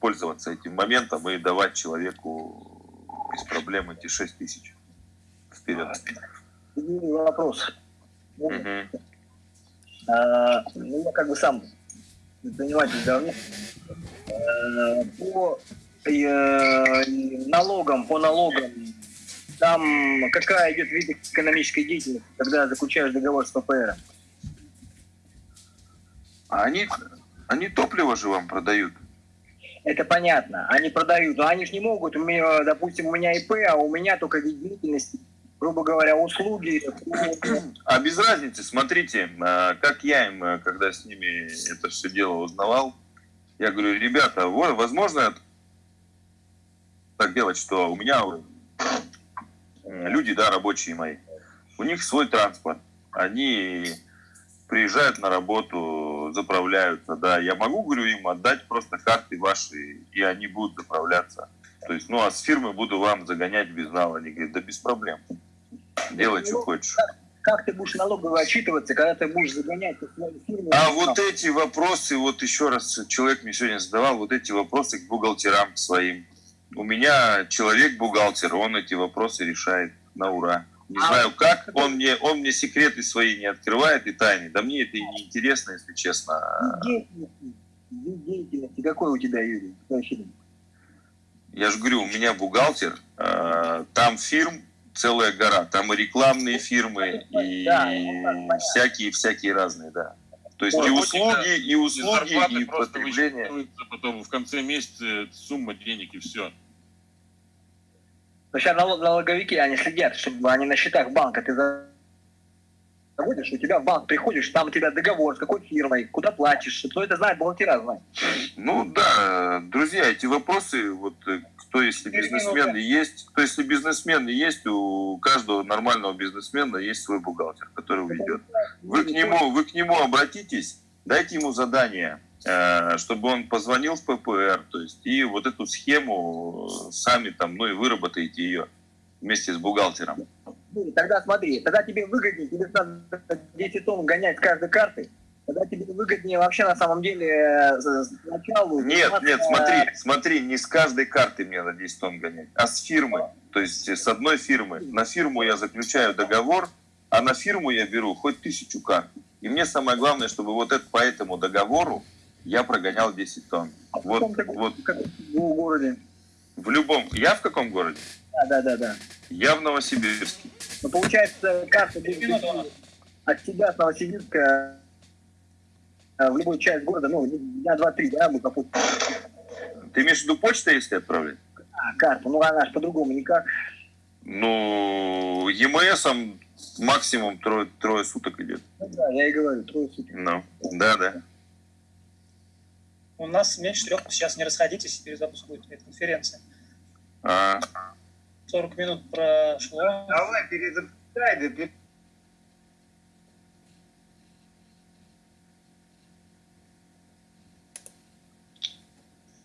пользоваться этим моментом и давать человеку без проблем эти 6 тысяч вперед. Вопрос. Мгм. А, ну, я как бы сам предприниматель давно. Э, По э, налогам, по налогам, там какая идет вид экономической деятельности, когда заключаешь договор с ППР? А они, они топливо же вам продают. Это понятно. Они продают, но они же не могут. У меня, допустим, у меня ИП, а у меня только вид деятельности, грубо говоря, услуги. А без разницы, смотрите, а, как я им, а, когда с ними это все дело узнавал, я говорю, ребята, возможно так делать, что у меня м, люди, да, рабочие мои, у них свой транспорт, они приезжают на работу, заправляются, да. Я могу, говорю, им отдать просто карты ваши, и они будут заправляться. То есть, ну, а с фирмы буду вам загонять без нала. Они говорят, да без проблем. Делай, что хочешь. Как ты будешь налогово отчитываться, когда ты будешь загонять фирму? А вот эти вопросы, вот еще раз человек мне сегодня задавал, вот эти вопросы к бухгалтерам своим. У меня человек-бухгалтер, он эти вопросы решает на ура. Не знаю как, он мне, он мне секреты свои не открывает и тайны. Да мне это и не интересно, если честно. Деятельности, какой у тебя, Юрий? Я же говорю, у меня бухгалтер, э, там фирм целая гора, там и рекламные фирмы, и всякие-всякие разные, да. То есть и услуги, и услуги, и потребление. потом в конце месяца сумма денег и все. Но сейчас налог- налоговики, они следят, чтобы они на счетах банка ты за- заводишь, у тебя в банк приходишь, там у тебя договор с какой фирмой, куда платишь, кто это знает, бухгалтера знает. Ну да, друзья, эти вопросы, вот э, кто если бизнесмен и есть, кто если бизнесмен и есть, у каждого нормального бизнесмена есть свой бухгалтер, который ведет. Вы к нему, вы к нему обратитесь, дайте ему задание, чтобы он позвонил в ППР, то есть и вот эту схему э, сами там, ну и выработаете ее вместе с бухгалтером. Ну, Тогда смотри, тогда тебе выгоднее, тебе надо 10 тонн гонять с каждой карты, тогда тебе выгоднее вообще на самом деле э, сначала... Нет, заниматься- нет, смотри, смотри, не с каждой карты мне на 10 тонн гонять, а с фирмы. То есть э, с одной фирмы. На фирму я заключаю договор, а на фирму я беру хоть тысячу карт. И мне самое главное, чтобы вот это, по этому договору я прогонял 10 тонн. Вот, вот В городе. в любом. Я в каком городе? Да, да, да, да. Я в Новосибирске. Ну, получается, карта от тебя с Новосибирска э, в любую часть города, ну, дня два-три, да, будет попутно. Ты имеешь в виду почта, если отправлять? А, карта, ну, она же по-другому никак. Ну, ЕМСом максимум трое, трое суток идет. Ну, да, я и говорю, трое суток. Ну, да, да. У нас меньше трех, сейчас не расходитесь, перезапуск будет этой конференции. А, 40 минут прошло. Давай, перезапускай, да пер-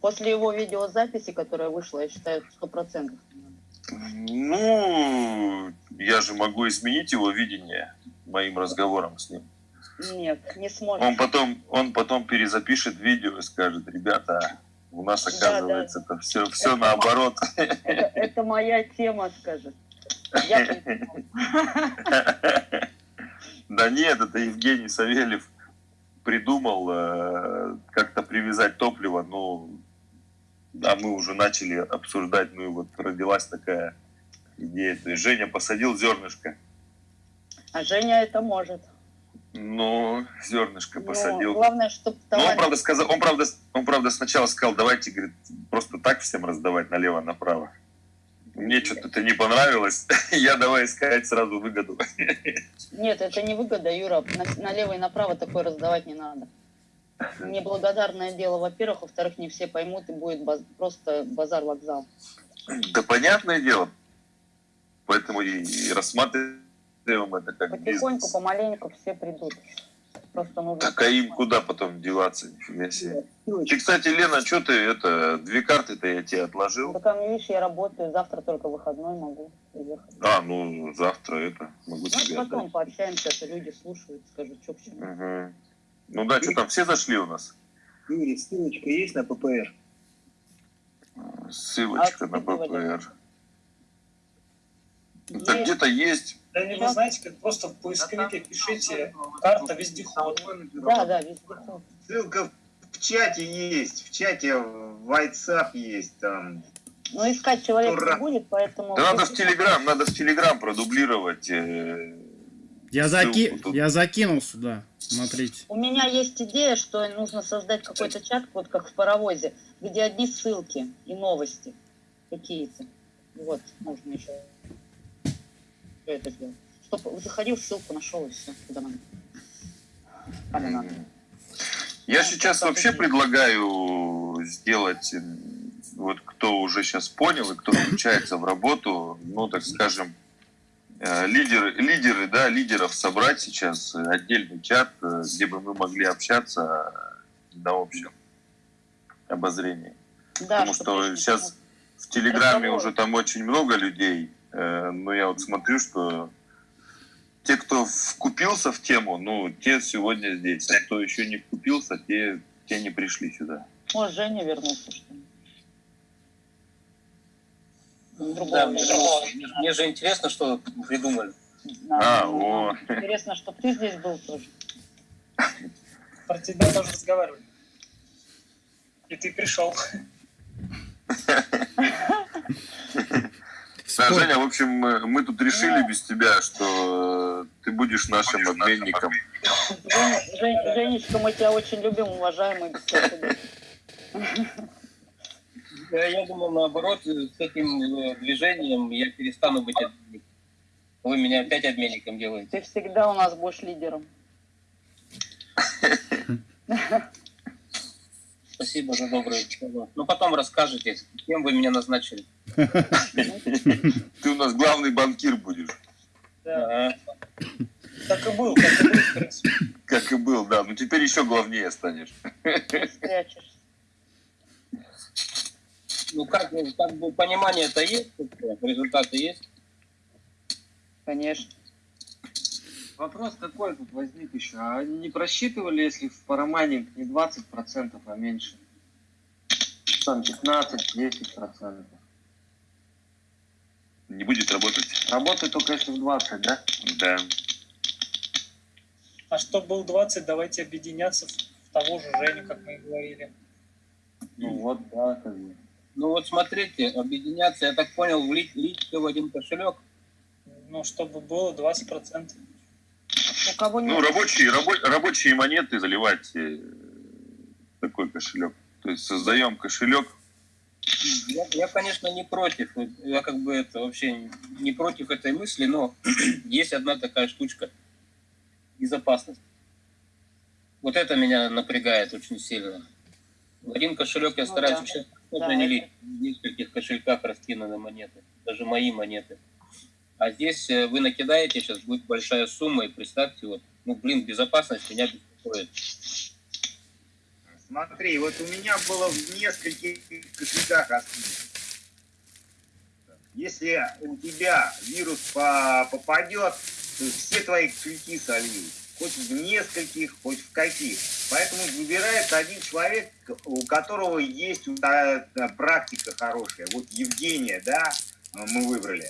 После его видеозаписи, которая вышла, я считаю, сто процентов. Ну, я же могу изменить его видение моим разговором с ним. Нет, не сможет. Он потом, он потом перезапишет видео и скажет, ребята, у нас Да, оказывается это все, все Это наоборот. Это, это моя тема, скажет. Я. Да нет, это Евгений Савельев придумал э, как-то привязать топливо, ну, а мы уже начали обсуждать, ну и вот родилась такая идея. То есть Женя посадил зернышко, А Женя это может. Ну, зернышко Но посадил. главное, чтобы Ну, он правда, сказал, он, правда, он правда сначала сказал, давайте, говорит, просто так всем раздавать налево-направо. Мне что-то это не понравилось. (laughs) Я давай искать сразу выгоду. (laughs) Нет, это не выгода, Юра. На- налево и направо такое раздавать не надо. Неблагодарное дело, во-первых. Во-вторых, не все поймут, и будет баз- просто базар-вокзал. Да понятное дело. Поэтому и, и рассматриваем это как Потихоньку, бизнес. помаленьку все придут. Просто нужно... Так а им куда потом деваться? Нифига себе. Ты, кстати, Лена, что ты это, две карты-то я тебе отложил. Да там, видишь, я работаю, завтра только выходной могу приехать. А, ну, завтра это могу Ну, тебе потом отдать. пообщаемся, а то люди слушают, скажут, что к чему. Мгм. Ну да, что там, все зашли у нас? Юрий, ссылочка есть на ППР? Ссылочка на Откидывали. ППР. Да где-то есть. Да не вы знаете, как просто в поисковике пишите карта вездеход. Да, да, вездеход. Ссылка в чате есть, в чате в WhatsApp есть там. Но искать человека Ура. не будет, поэтому... Да надо в Телеграм, надо в Телеграм продублировать. э, Я, заки... я закинул сюда. Смотрите. У меня есть идея, что нужно создать какой-то чат, вот как в паровозе, где одни ссылки и новости какие-то. Вот, можно еще это сделать. Чтобы заходил, ссылку нашел и все, куда надо. Куда надо. Я сейчас вообще предлагаю сделать, м, вот кто уже сейчас понял и кто включается в работу, ну, так скажем, э, лидеры, лидеры, да, лидеров собрать сейчас, э, отдельный чат, э, где бы мы могли общаться э, на общем обозрении. Да, Потому что сейчас в Телеграме уже там очень много людей, э, но я вот смотрю, что те, кто вкупился в тему, ну, те сегодня здесь, а кто еще не вкупился, те, те не пришли сюда. Может, Женя вернулся, что ли? Другого Да, не мне, мне же интересно, что придумали. А, о. Интересно, что ты здесь был тоже. Про тебя тоже разговаривали. И ты пришел. (laughs) Да, Женя, в общем, мы, мы тут решили без тебя, что э, ты будешь нашим обменником. Женя, Жень- Женечка, мы тебя очень любим, уважаемый. без всякого. Я, я думал, наоборот, с этим э, движением я перестану быть обменником. Вы меня опять обменником делаете. Ты всегда у нас будешь лидером. (laughs) Спасибо за добрые слова. Ну, потом расскажете, кем вы меня назначили. Ты у нас главный банкир будешь. Ага. Так и был, так и был, в принципе. Как и был, да. Ну теперь еще главнее станешь. Ну, как, бы- как бы понимание-то есть, результаты есть. Конечно. Вопрос какой тут возник еще? А они не просчитывали, если в парамайнинг не 20%, а меньше? Там 15-10%. Не будет работать. Работает только если в 20, да? Да. А чтобы был 20, давайте объединяться в того же Женю, как мы и говорили. Ну вот, да, как бы. Ну вот смотрите, объединяться, я так понял, влить, влить все в один кошелек. Ну, чтобы было 20%. У кого Ну, нет рабочие, рабо- рабочие монеты заливать э, такой кошелек. То есть создаем кошелек. Я, я, конечно, не против. Я как бы это вообще не против этой мысли, но (clears throat) есть одна такая штучка. Безопасность. Вот это меня напрягает очень сильно. В один кошелек я Ну стараюсь да. вообще Да, не это- лить. В нескольких кошельках раскинуты монеты. Даже мои монеты. А здесь э, вы накидаете, сейчас будет большая сумма, и представьте, вот, ну, блин, безопасность меня беспокоит. Смотри, вот у меня было в нескольких кошельках. Если у тебя вирус по- попадет, то все твои кошельки сольют. Хоть в нескольких, хоть в каких. Поэтому выбирается один человек, у которого есть та практика хорошая. Вот Евгения, да, мы выбрали.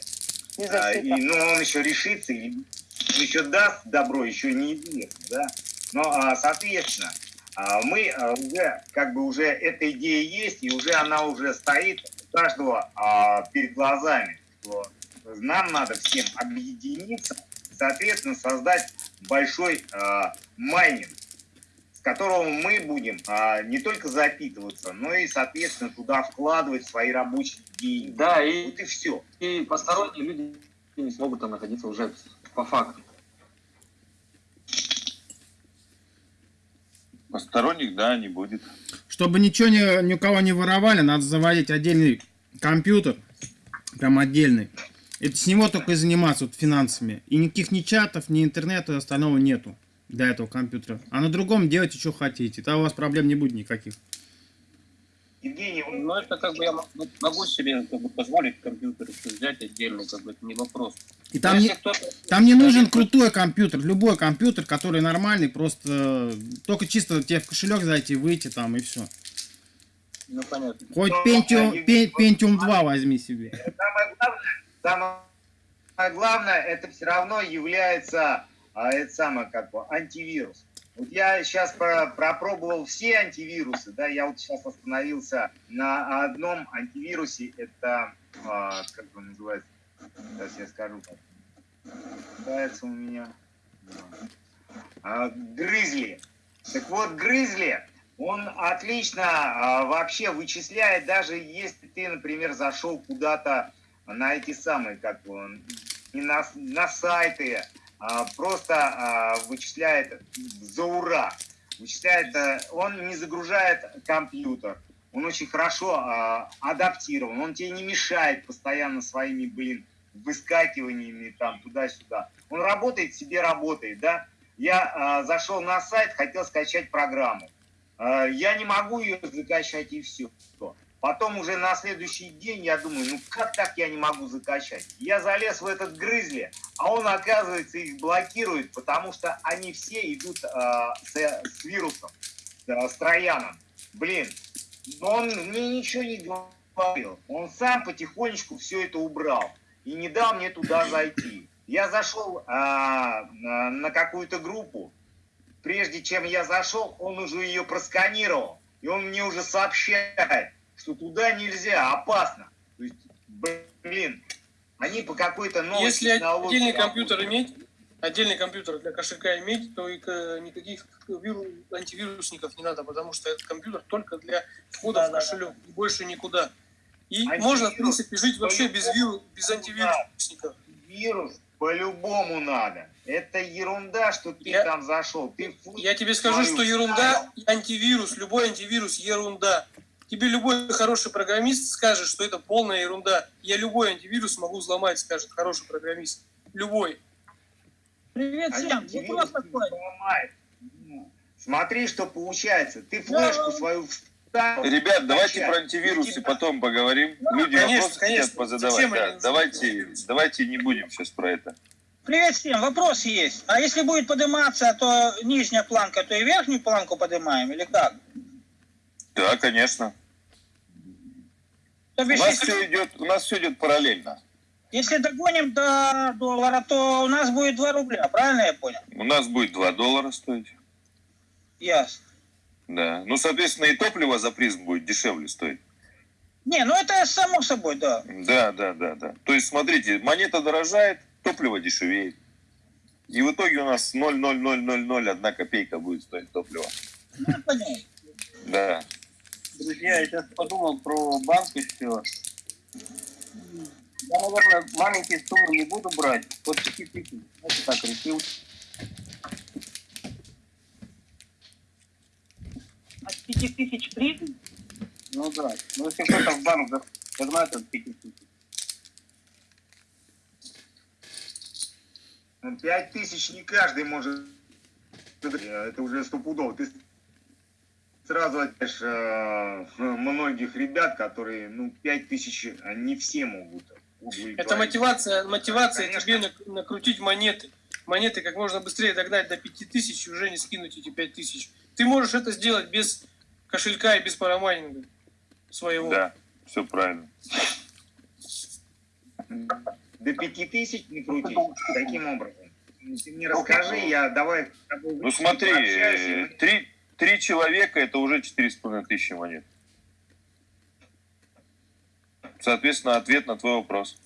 А, и, ну, он еще решится, и еще даст добро, еще неизвестно, да. Но, а, соответственно, а, мы а, уже, как бы уже эта идея есть, и уже она уже стоит у каждого а, перед глазами, что нам надо всем объединиться, соответственно, создать большой а, майнинг, которого мы будем а, не только запитываться, но и, соответственно, туда вкладывать свои рабочие деньги. Да, и, Вот и все. и посторонние люди не смогут там находиться уже по факту. Посторонних, да, не будет. Чтобы ничего ни, ни у кого не воровали, надо заводить отдельный компьютер, прям отдельный. Это с него только и заниматься вот, финансами. И никаких ни чатов, ни интернета и остального нету для этого компьютера. А на другом делайте, что хотите. Тогда у вас проблем не будет никаких. Евгений, Ну, это как бы я могу себе как бы, позволить компьютер взять отдельно, как бы это не вопрос. И Но там не, там не нужен крутой компьютер. Любой компьютер, который нормальный, просто э, только чисто тебе в кошелек зайти, выйти там и все. Ну, понятно. Хоть Ну, Pentium, а, Пен- Pentium 2 возьми себе. самое главное, самое главное, это все равно является а, это самое как бы антивирус. Вот я сейчас пропробовал все антивирусы, да, я вот сейчас остановился на одном антивирусе, это а, как он называется, сейчас я скажу, как называется у меня, А, Грызли. Так вот, Грызли, он отлично а, вообще вычисляет, даже если ты, например, зашел куда-то на эти самые, как не на, на сайты, просто а, вычисляет за ура. Вычисляет, а, он не загружает компьютер, он очень хорошо а, адаптирован, он тебе не мешает постоянно своими, блин, выскакиваниями там туда-сюда. Он работает, себе работает, да. Я э, зашел на сайт, хотел скачать программу. Э, я не могу ее закачать и все. Потом уже на следующий день я думаю, ну как так я не могу закачать? Я залез в этот грызли, а он, оказывается, их блокирует, потому что они все идут э, с, с вирусом, э, с трояном. Блин, но он мне ничего не говорил. Он сам потихонечку все это убрал и не дал мне туда зайти. Я зашел а, на какую-то группу. Прежде чем я зашел, он уже ее просканировал. И он мне уже сообщает, что туда нельзя, опасно. То есть, блин, они по какой-то новой Если технологии отдельный работают. компьютер иметь, отдельный компьютер для кошелька иметь, то и никаких виру- антивирусников не надо, потому что этот компьютер только для входа в кошелек, и больше никуда. И можно, в принципе, жить вообще без, виру, без антивирусников. Вирус по-любому надо. Это ерунда, что ты там зашел. Ты фу- Я тебе скажу, что ерунда, антивирус, любой антивирус ерунда. Тебе любой хороший программист скажет, что это полная ерунда. Я любой антивирус могу взломать, скажет хороший программист. Любой. Привет всем. Вопрос такой. Смотри, что получается. Ты флешку свою вставил. Ребят, давайте про антивирусы потом поговорим. Люди Конечно, вопросы конечно. хотят позадавать. Да, давайте, давайте не будем сейчас про это. Привет всем, вопрос есть. А если будет подниматься, то нижняя планка, то и верхнюю планку поднимаем, или как? Да, конечно. То У бишь, нас если, все идет, у нас все идет параллельно. если догоним до доллара, то у нас будет 2 рубля, правильно я понял? У нас будет 2 доллара стоить. Ясно. Да. Ну, соответственно, и топливо за призм будет дешевле стоить. Не, ну это само собой, да. Да, да, да, да. То есть, смотрите, монета дорожает, топливо дешевеет. И в итоге у нас 0,0001 копейка будет стоить топливо. Ну, понятно. Да. Друзья, я сейчас подумал про банк еще. Я, наверное, маленькие суммы не буду брать. Вот 5 тысяч. Знаете, так решил. От 5 тысяч призм? Ну да. Ну если кто-то в банк за- загнать от 5 тысяч. Ну, Пять тысяч не каждый может. Это уже стопудово. Ты сразу отдаешь э, многих ребят, которые, ну, пять тысяч а не все могут. удовлетворить. Это мотивация, мотивация тебе нак- накрутить монеты. Монеты как можно быстрее догнать до 5000 и уже не скинуть эти 5000. Ты можешь это сделать без кошелька и без парамайнинга своего. Да, все правильно. До пяти тысяч не крутить. Каким образом? Ты мне расскажи, я давай Ну смотри, три, три человека это уже четыре с половиной тысячи монет. Соответственно, ответ на твой вопрос.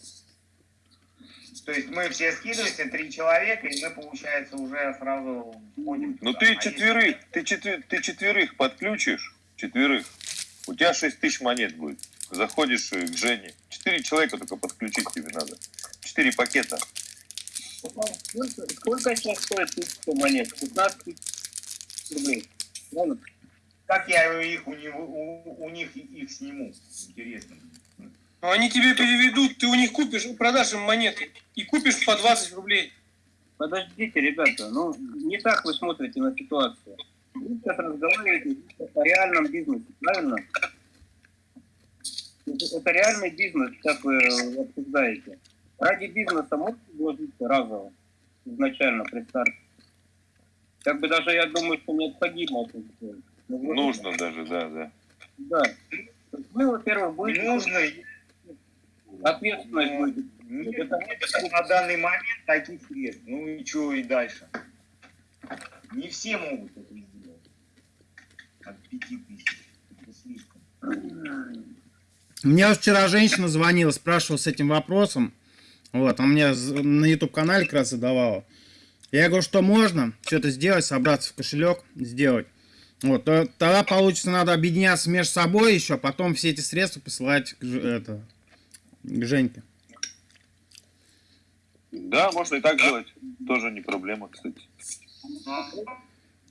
То есть мы все скидываемся, три человека, и мы, получается, уже сразу входим. Ну ты А если- ты, четы- ты четверых подключишь, четверых, у тебя шесть тысяч монет будет. Заходишь э, к Жене. Четыре человека только подключить тебе надо. Четыре пакета. Сколько, сколько сейчас стоит тысяча монет? 15 тысяч рублей. Правильно? Как я их у, него, у, у них их сниму? Интересно. Но они тебе переведут, ты у них купишь, продашь им монеты и купишь по 20 рублей. Подождите, ребята, ну не так вы смотрите на ситуацию. Вы сейчас разговариваете о реальном бизнесе, правильно? Это, реальный бизнес, сейчас вы обсуждаете. Ради бизнеса можете вложиться разово, изначально при старте? Как бы даже я думаю, что необходимо это сделать. Но вложиться- Нужно даже, да, да. Да. Вы, во-первых, будете... Нужно. Ответственность будет. Нет, нет на данный момент таких средств. Ну и что и дальше? Не все могут это сделать. От пяти тысяч. Это слишком. Мне вчера женщина звонила, спрашивала с этим вопросом. Вот, она мне на YouTube-канале как раз задавала. Я говорю, что можно все это сделать, собраться в кошелек, сделать. Вот, то- тогда получится, надо объединяться между собой еще, а потом все эти средства посылать к, это, к Женьке. Да, можно и так делать. Тоже не проблема, кстати.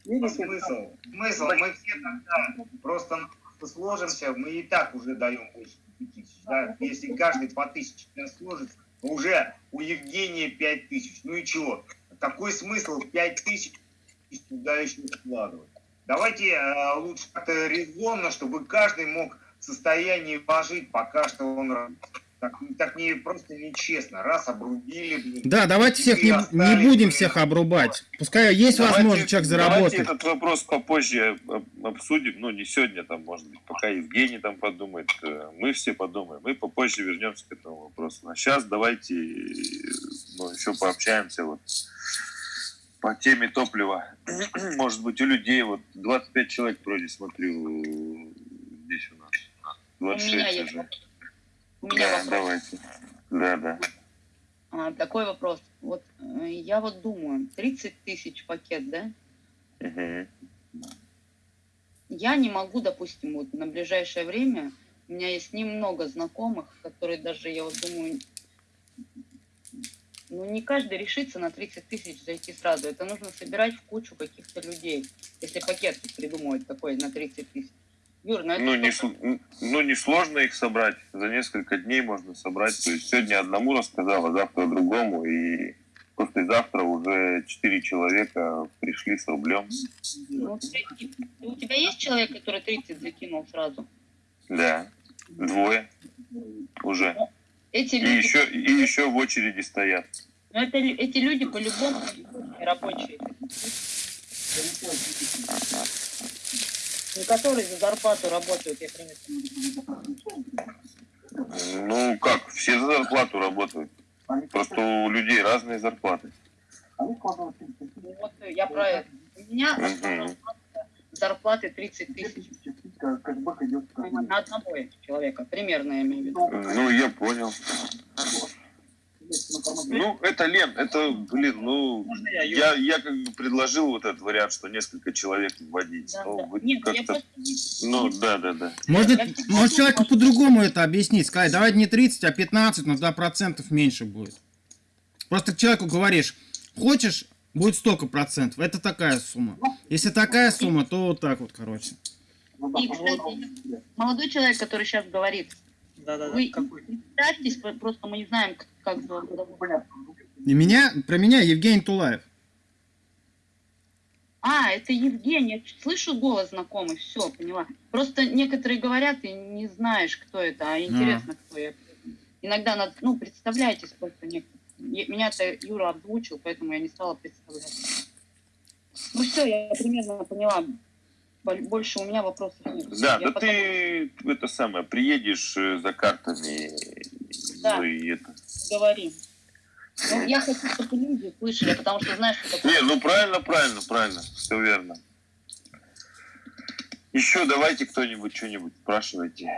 Ну, смысл? Смысл? Мы все тогда просто сложимся, мы и так уже даем больше тысяч. Да? Если каждый по тысяче сложится, Уже у Евгения 5 тысяч. Ну и чего? Какой смысл 5 тысяч туда еще вкладывать? Давайте э, лучше как-то резонно, чтобы каждый мог в состоянии вложить, пока что он ра- так, так не просто нечестно. Раз обрубили, блин. Да, давайте всех не, не будем всех обрубать. Пускай есть Давайте- возможность человек Давайте заработать. этот вопрос попозже об- обсудим. Ну, не сегодня, там, может быть, пока Евгений там подумает. э, Мы все подумаем. Мы попозже вернемся к этому вопросу. А сейчас давайте э, ну, еще пообщаемся вот по теме топлива. (clears throat) Может быть, у людей вот 25 человек вроде смотрю э, здесь у нас. У меня 26 есть уже. У меня Да, вопрос. давайте. Да, да. А, такой вопрос. Вот э, я вот думаю, 30 тысяч пакет, да? Мгм. Я не могу, допустим, вот на ближайшее время, у меня есть немного знакомых, которые даже, я вот думаю, ну не каждый решится на 30 тысяч зайти сразу. Это нужно собирать в кучу каких-то людей, если пакет придумывать такой на 30 тысяч. Юр, ну Ну не, ну, не сложно их собрать. За несколько дней можно собрать. То есть сегодня одному рассказал, а завтра другому. И послезавтра уже четыре человека пришли с рублем. Ну, у тебя- есть человек, который 30 закинул сразу? Да. Двое уже. Эти И люди, еще, и еще в очереди стоят. ну, это, эти люди по-любому рабочие. Не которые за зарплату работают, я примерно. Ну как, все за зарплату работают. Просто у людей разные зарплаты. Вот э, я про это. У меня Мгм. зарплаты 30 тысяч. На одного человека, примерно я имею в виду. Ну, я понял. Ну, это, Лен, это, блин, ну, я, я, я как бы предложил вот этот вариант, что несколько человек вводить. но вы Нет, я как-то, просто не- ну, да, да, да. Может, может человеку по-другому это объяснить, сказать, давай не 30, а 15, но 2% меньше будет. Просто к человеку говоришь, хочешь, будет столько процентов, это такая сумма. Если такая сумма, то вот так вот, короче. И, кстати, молодой человек, который сейчас говорит, вы представьтесь, просто мы не знаем, к- как зовут. И меня, про меня Евгений Тулаев. А, это Евгений, я слышу голос знакомый, все, поняла. Просто некоторые говорят, и не знаешь, кто это, а интересно, кто я. Иногда надо, ну, представляйтесь просто некоторые. Меня-то Юра озвучил, поэтому я не стала представлять. Ну все, я примерно поняла. Бо- Больше у меня вопросов нет. Да, Я да потом ты это самое, приедешь э, за картами, Да. ну и это. Говорим. Ну, я хочу, чтобы люди слышали, потому что знаешь, что такое. Не, ну правильно, правильно, правильно, все верно. Еще давайте кто-нибудь что-нибудь спрашивайте.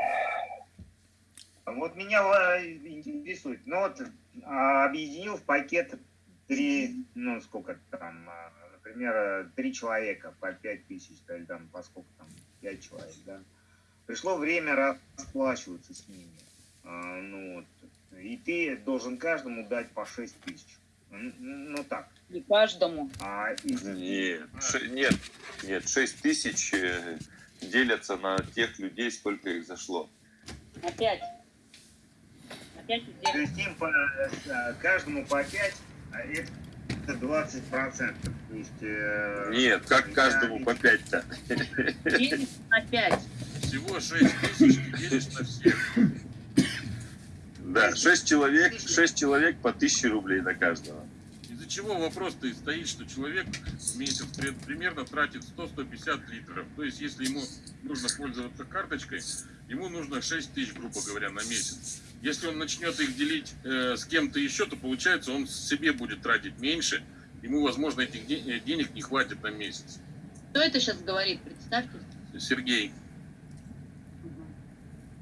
Вот меня интересует. Ну вот а, объединил в пакет три, ну сколько там, а, например, три человека по пять тысяч, да, или там по сколько там, пять человек, да. Пришло время расплачиваться с ними. А, ну вот. И ты должен каждому дать по шесть тысяч. Ну, так. Не каждому. А, и- Нет, ше- нет, нет, 6 тысяч э, делятся на тех людей, сколько их зашло. Опять. Опять То есть им по, э, каждому по 5, а это 20 процентов. То есть, э, Нет, как я- каждому по 5-то. Делить на 5. Всего 6 тысяч ты делишь на всех. Да, 6 человек, 6 человек по 1000 рублей на каждого. Из-за чего вопрос-то и стоит, что человек в месяц при- примерно тратит 100-150 литров. То есть, если ему нужно пользоваться карточкой, ему нужно 6 тысяч, грубо говоря, на месяц. Если он начнет их делить э, с кем-то еще, то получается, он себе будет тратить меньше. Ему, возможно, этих де- э, денег не хватит на месяц. Кто это сейчас говорит? Представьте. Сергей.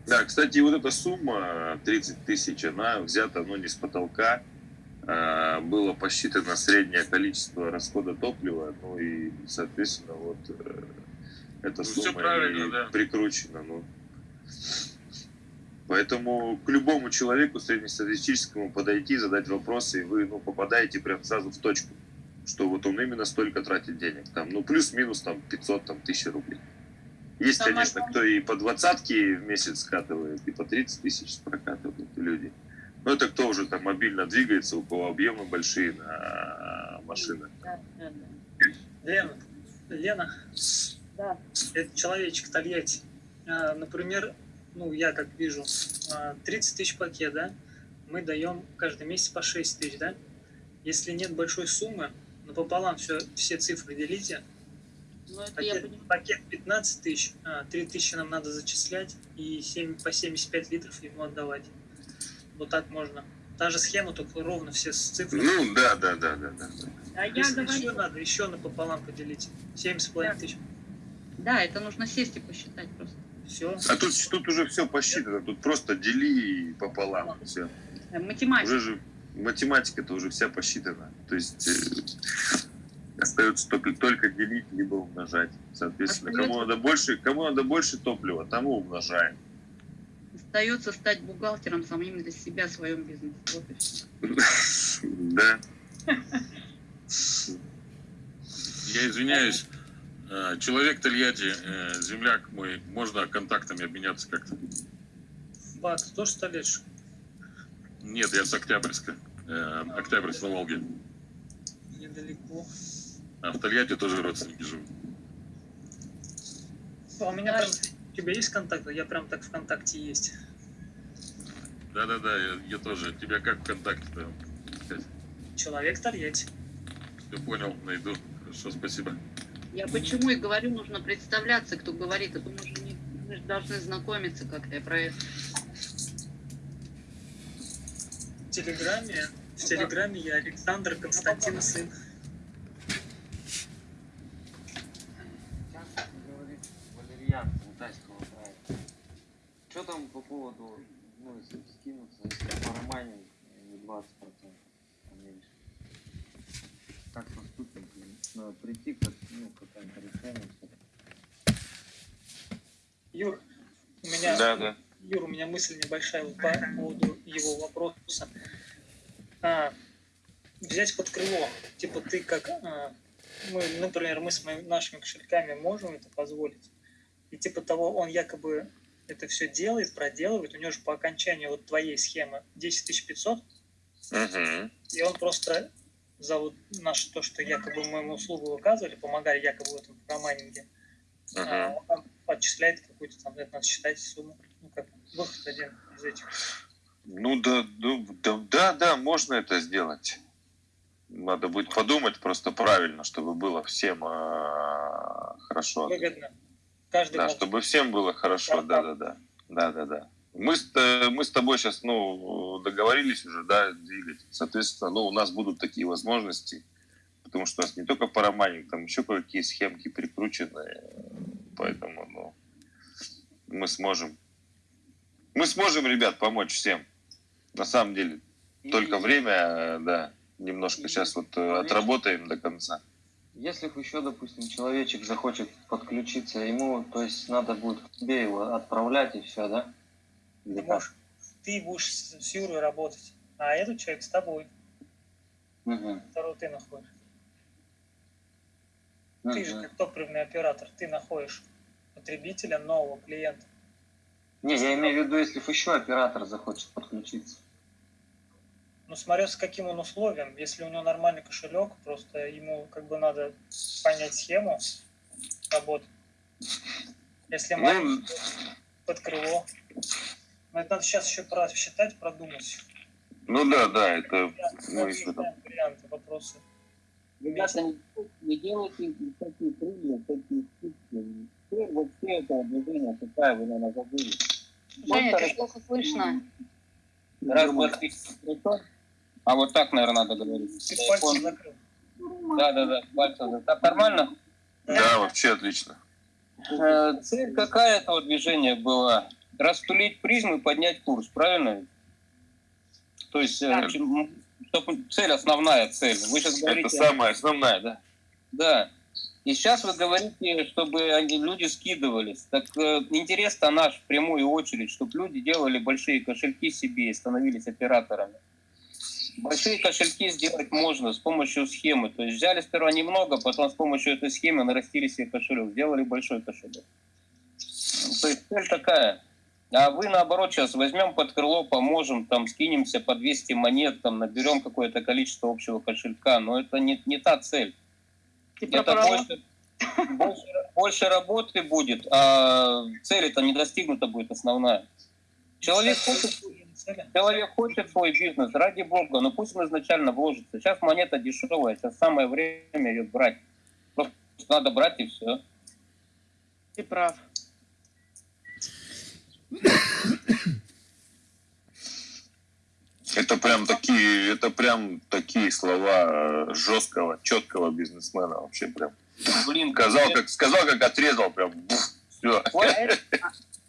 Да, кстати, вот эта сумма 30 тысяч, она взята, ну, не с потолка. А, Было посчитано среднее количество расхода топлива, ну и, соответственно, вот э, эта Ну, сумма и да. прикручена. Ну. Поэтому к любому человеку среднестатистическому подойти, задать вопросы, и вы ну, попадаете прям сразу в точку, что вот он именно столько тратит денег. Там, ну, плюс-минус там 500 там, тысяч рублей. Есть, Самое конечно, кто и по двадцатке в месяц скатывает, и по 30 тысяч прокатывают люди. Ну, это кто уже там мобильно двигается, у кого объемы большие на машинах. Да, да, да. Лена, Лена, Да. это человечек Тольятти. А, Например, ну, я как вижу, а, 30 тысяч пакет, да? Мы даем каждый месяц по 6 тысяч, да? Если нет большой суммы, напополам все, все цифры делите. Ну, это я Пакет, понимаю. пакет 15 тысяч, а, 3 тысячи нам надо зачислять и 7, по 75 литров ему отдавать. Вот так можно. Та же схема, только ровно все с цифрами. Ну, да, да, да, да, да. А я говорю, еще надо, еще напополам поделить. 7,5 тысяч. да, это нужно сесть и посчитать просто. Все. А тут, тут уже все посчитано, тут просто дели пополам, все. Математика. Уже же математика-то уже вся посчитана. То есть э, остается только, только делить, либо умножать. Соответственно, кому надо больше, кому надо больше топлива, тому умножаем. Остается стать бухгалтером самим для себя в своем бизнесе. (laughs) Да. Я извиняюсь, э, человек Тольятти, э, земляк мой, можно контактами обменяться как-то? Бак, ты тоже столетишь? Нет, я с Октябрьска. Э, Октябрьск на Волге. Недалеко. А в Тольятти тоже родственники живут. А у меня прям... У тебя есть контакт? Я прям так ВКонтакте есть. Да-да-да, я, я тоже. Тебя как ВКонтакте-то? Человек Тольятти. Все понял, найду. Хорошо, спасибо. Я почему и говорю, нужно представляться, кто говорит, а то мы же, не, мы же должны знакомиться как-то я про это. В Телеграме, в Телеграме я Александр Константин сын. Сейчас говорит Валерьян Алтайского края. Что там по поводу, ну, если скинуться, если парамайнинг не 20%, а меньше? Как поступим? Надо прийти к ну, какому-то решению. Юр, у меня, Да, да. Юр, у меня мысль небольшая вот по поводу его вопроса. А, взять под крыло, типа ты как, а, мы, например, мы с моими, нашими кошельками можем это позволить, и типа того, он якобы это все делает, проделывает, у него же по окончании вот твоей схемы 10 500, Мгм. и он просто за вот наше то, что якобы мы ему услугу оказывали, помогали якобы в этом программинге, а, он там отчисляет какую-то там, это надо считать сумму, ну как выход один из этих. Ну да, ну, да, да, да, можно это сделать. Надо будет подумать просто правильно, чтобы было всем а, хорошо. Выгодно. Каждый Да, мог- чтобы всем было хорошо, да, да, да. Да, да, да. Мы с, э, мы с тобой сейчас, ну, договорились уже, да, двигать. Соответственно, ну, у нас будут такие возможности, потому что у нас не только парамайнинг, там еще кое-какие схемки прикручены, поэтому, ну, мы сможем. Мы сможем, ребят, помочь всем. На самом деле. Только время, э, да, немножко сейчас вот э, отработаем до конца. Если еще, допустим, человечек захочет подключиться, ему, то есть надо будет к тебе его отправлять и все, да? Или Ты можешь- ты будешь с, Юрой работать, а этот человек с тобой, Мгм. которого ты находишь. Ты же как топливный оператор, ты находишь потребителя, нового клиента. Не, я имею в виду, если еще оператор захочет подключиться. Ну, смотря с каким он условием. Если у него нормальный кошелек, просто ему как бы надо понять схему работы. Если Ну, маленький, под крыло. Но это надо сейчас еще просчитать, продумать. Ну да, да, это Мы мы еще там варианты, вопросы. Ребята, не, не делайте такие крылья, такие скидки. Цель вообще этого движения какая вы, наверное, забыли. Женя, ты плохо слышно. Раз, два, три? А вот так, наверное, надо говорить. Ты пальцем закрыл. Да, да, да, пальцем. закрыл. Так нормально? Да, вообще отлично. Э, Цель какая этого движения была? Растулить призму и поднять курс, правильно? То есть, э, чтоб- цель, основная цель. Вы сейчас говорите... Это самая основная, да? Да. И сейчас вы говорите, чтобы люди скидывались. Так э, интерес-то наш в прямую очередь, чтобы люди делали большие кошельки себе и становились операторами. Большие кошельки сделать можно с помощью схемы. То есть взяли сперва немного, потом с помощью этой схемы нарастили себе кошелек, сделали большой кошелек. То есть цель такая. А вы, наоборот, сейчас возьмем под крыло, поможем, там, скинемся по 200 монет, там, наберем какое-то количество общего кошелька, но это не, не та цель. Типа это больше, больше, больше работы будет, а цель это не достигнута будет основная. Человек хочет, человек хочет свой бизнес, ради бога, но пусть он изначально вложится. Сейчас монета дешевая, сейчас самое время ее брать. Просто надо брать и все. Ты прав. Это прям такие, это прям такие слова э, жесткого, четкого бизнесмена вообще прям. Блин, сказал как сказал, как отрезал прям. Все.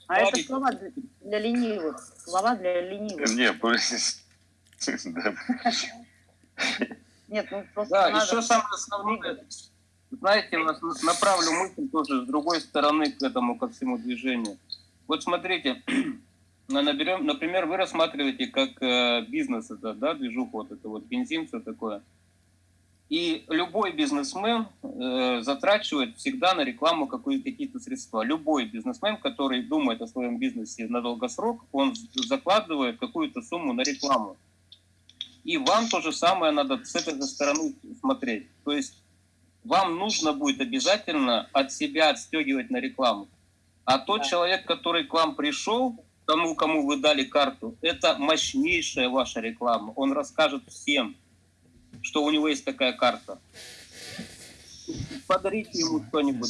А это, слова для, ленивых. Слова для ленивых. Не, да. Нет, ну просто Да, надо... еще самое основное, знаете, вас направлю мысль тоже с другой стороны к этому, ко всему движению. Вот смотрите, (clears throat) на- наберем, например, вы рассматриваете как э, бизнес это, да, движуху, вот это вот бензин, все такое. И любой бизнесмен э, затрачивает всегда на рекламу какие- какие-то средства. Любой бизнесмен, который думает о своем бизнесе на долгосрок, он закладывает какую-то сумму на рекламу. И вам то же самое надо с этой же стороны смотреть. То есть вам нужно будет обязательно от себя отстегивать на рекламу. А тот человек, который к вам пришел, тому, кому вы дали карту, это мощнейшая ваша реклама. Он расскажет всем, что у него есть такая карта. Подарите ему что-нибудь,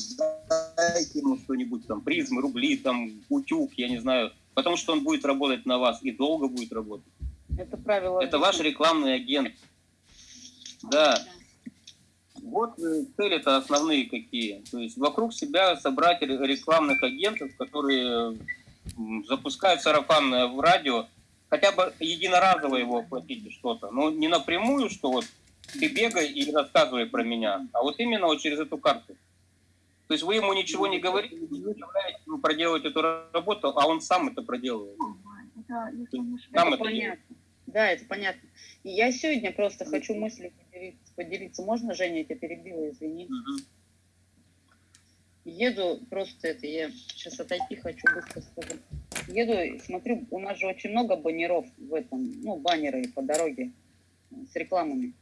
дайте ему что-нибудь, там, призмы, рубли, там, утюг, я не знаю. Потому что он будет работать на вас и долго будет работать. Это правило. Это ваш рекламный агент. Да. Вот э, цели-то основные какие. То есть вокруг себя собрать ре- рекламных агентов, которые запускают сарафанное в радио, хотя бы единоразово его оплатите что-то. Но не напрямую, что вот ты бегай и рассказывай про меня, а вот именно вот через эту карту. То есть вы ему ничего не говорите, не заставляете ему проделывать эту работу, а он сам это проделывает. Сам Это это понятно. Да, это понятно. И я сегодня просто хочу мыслью поделиться. поделиться. Можно, Женя, я тебя перебила, извини. Еду просто это, я сейчас отойти хочу, быстро скажу. Еду, и смотрю, у нас же очень много баннеров в этом, ну, баннеры по дороге с рекламами.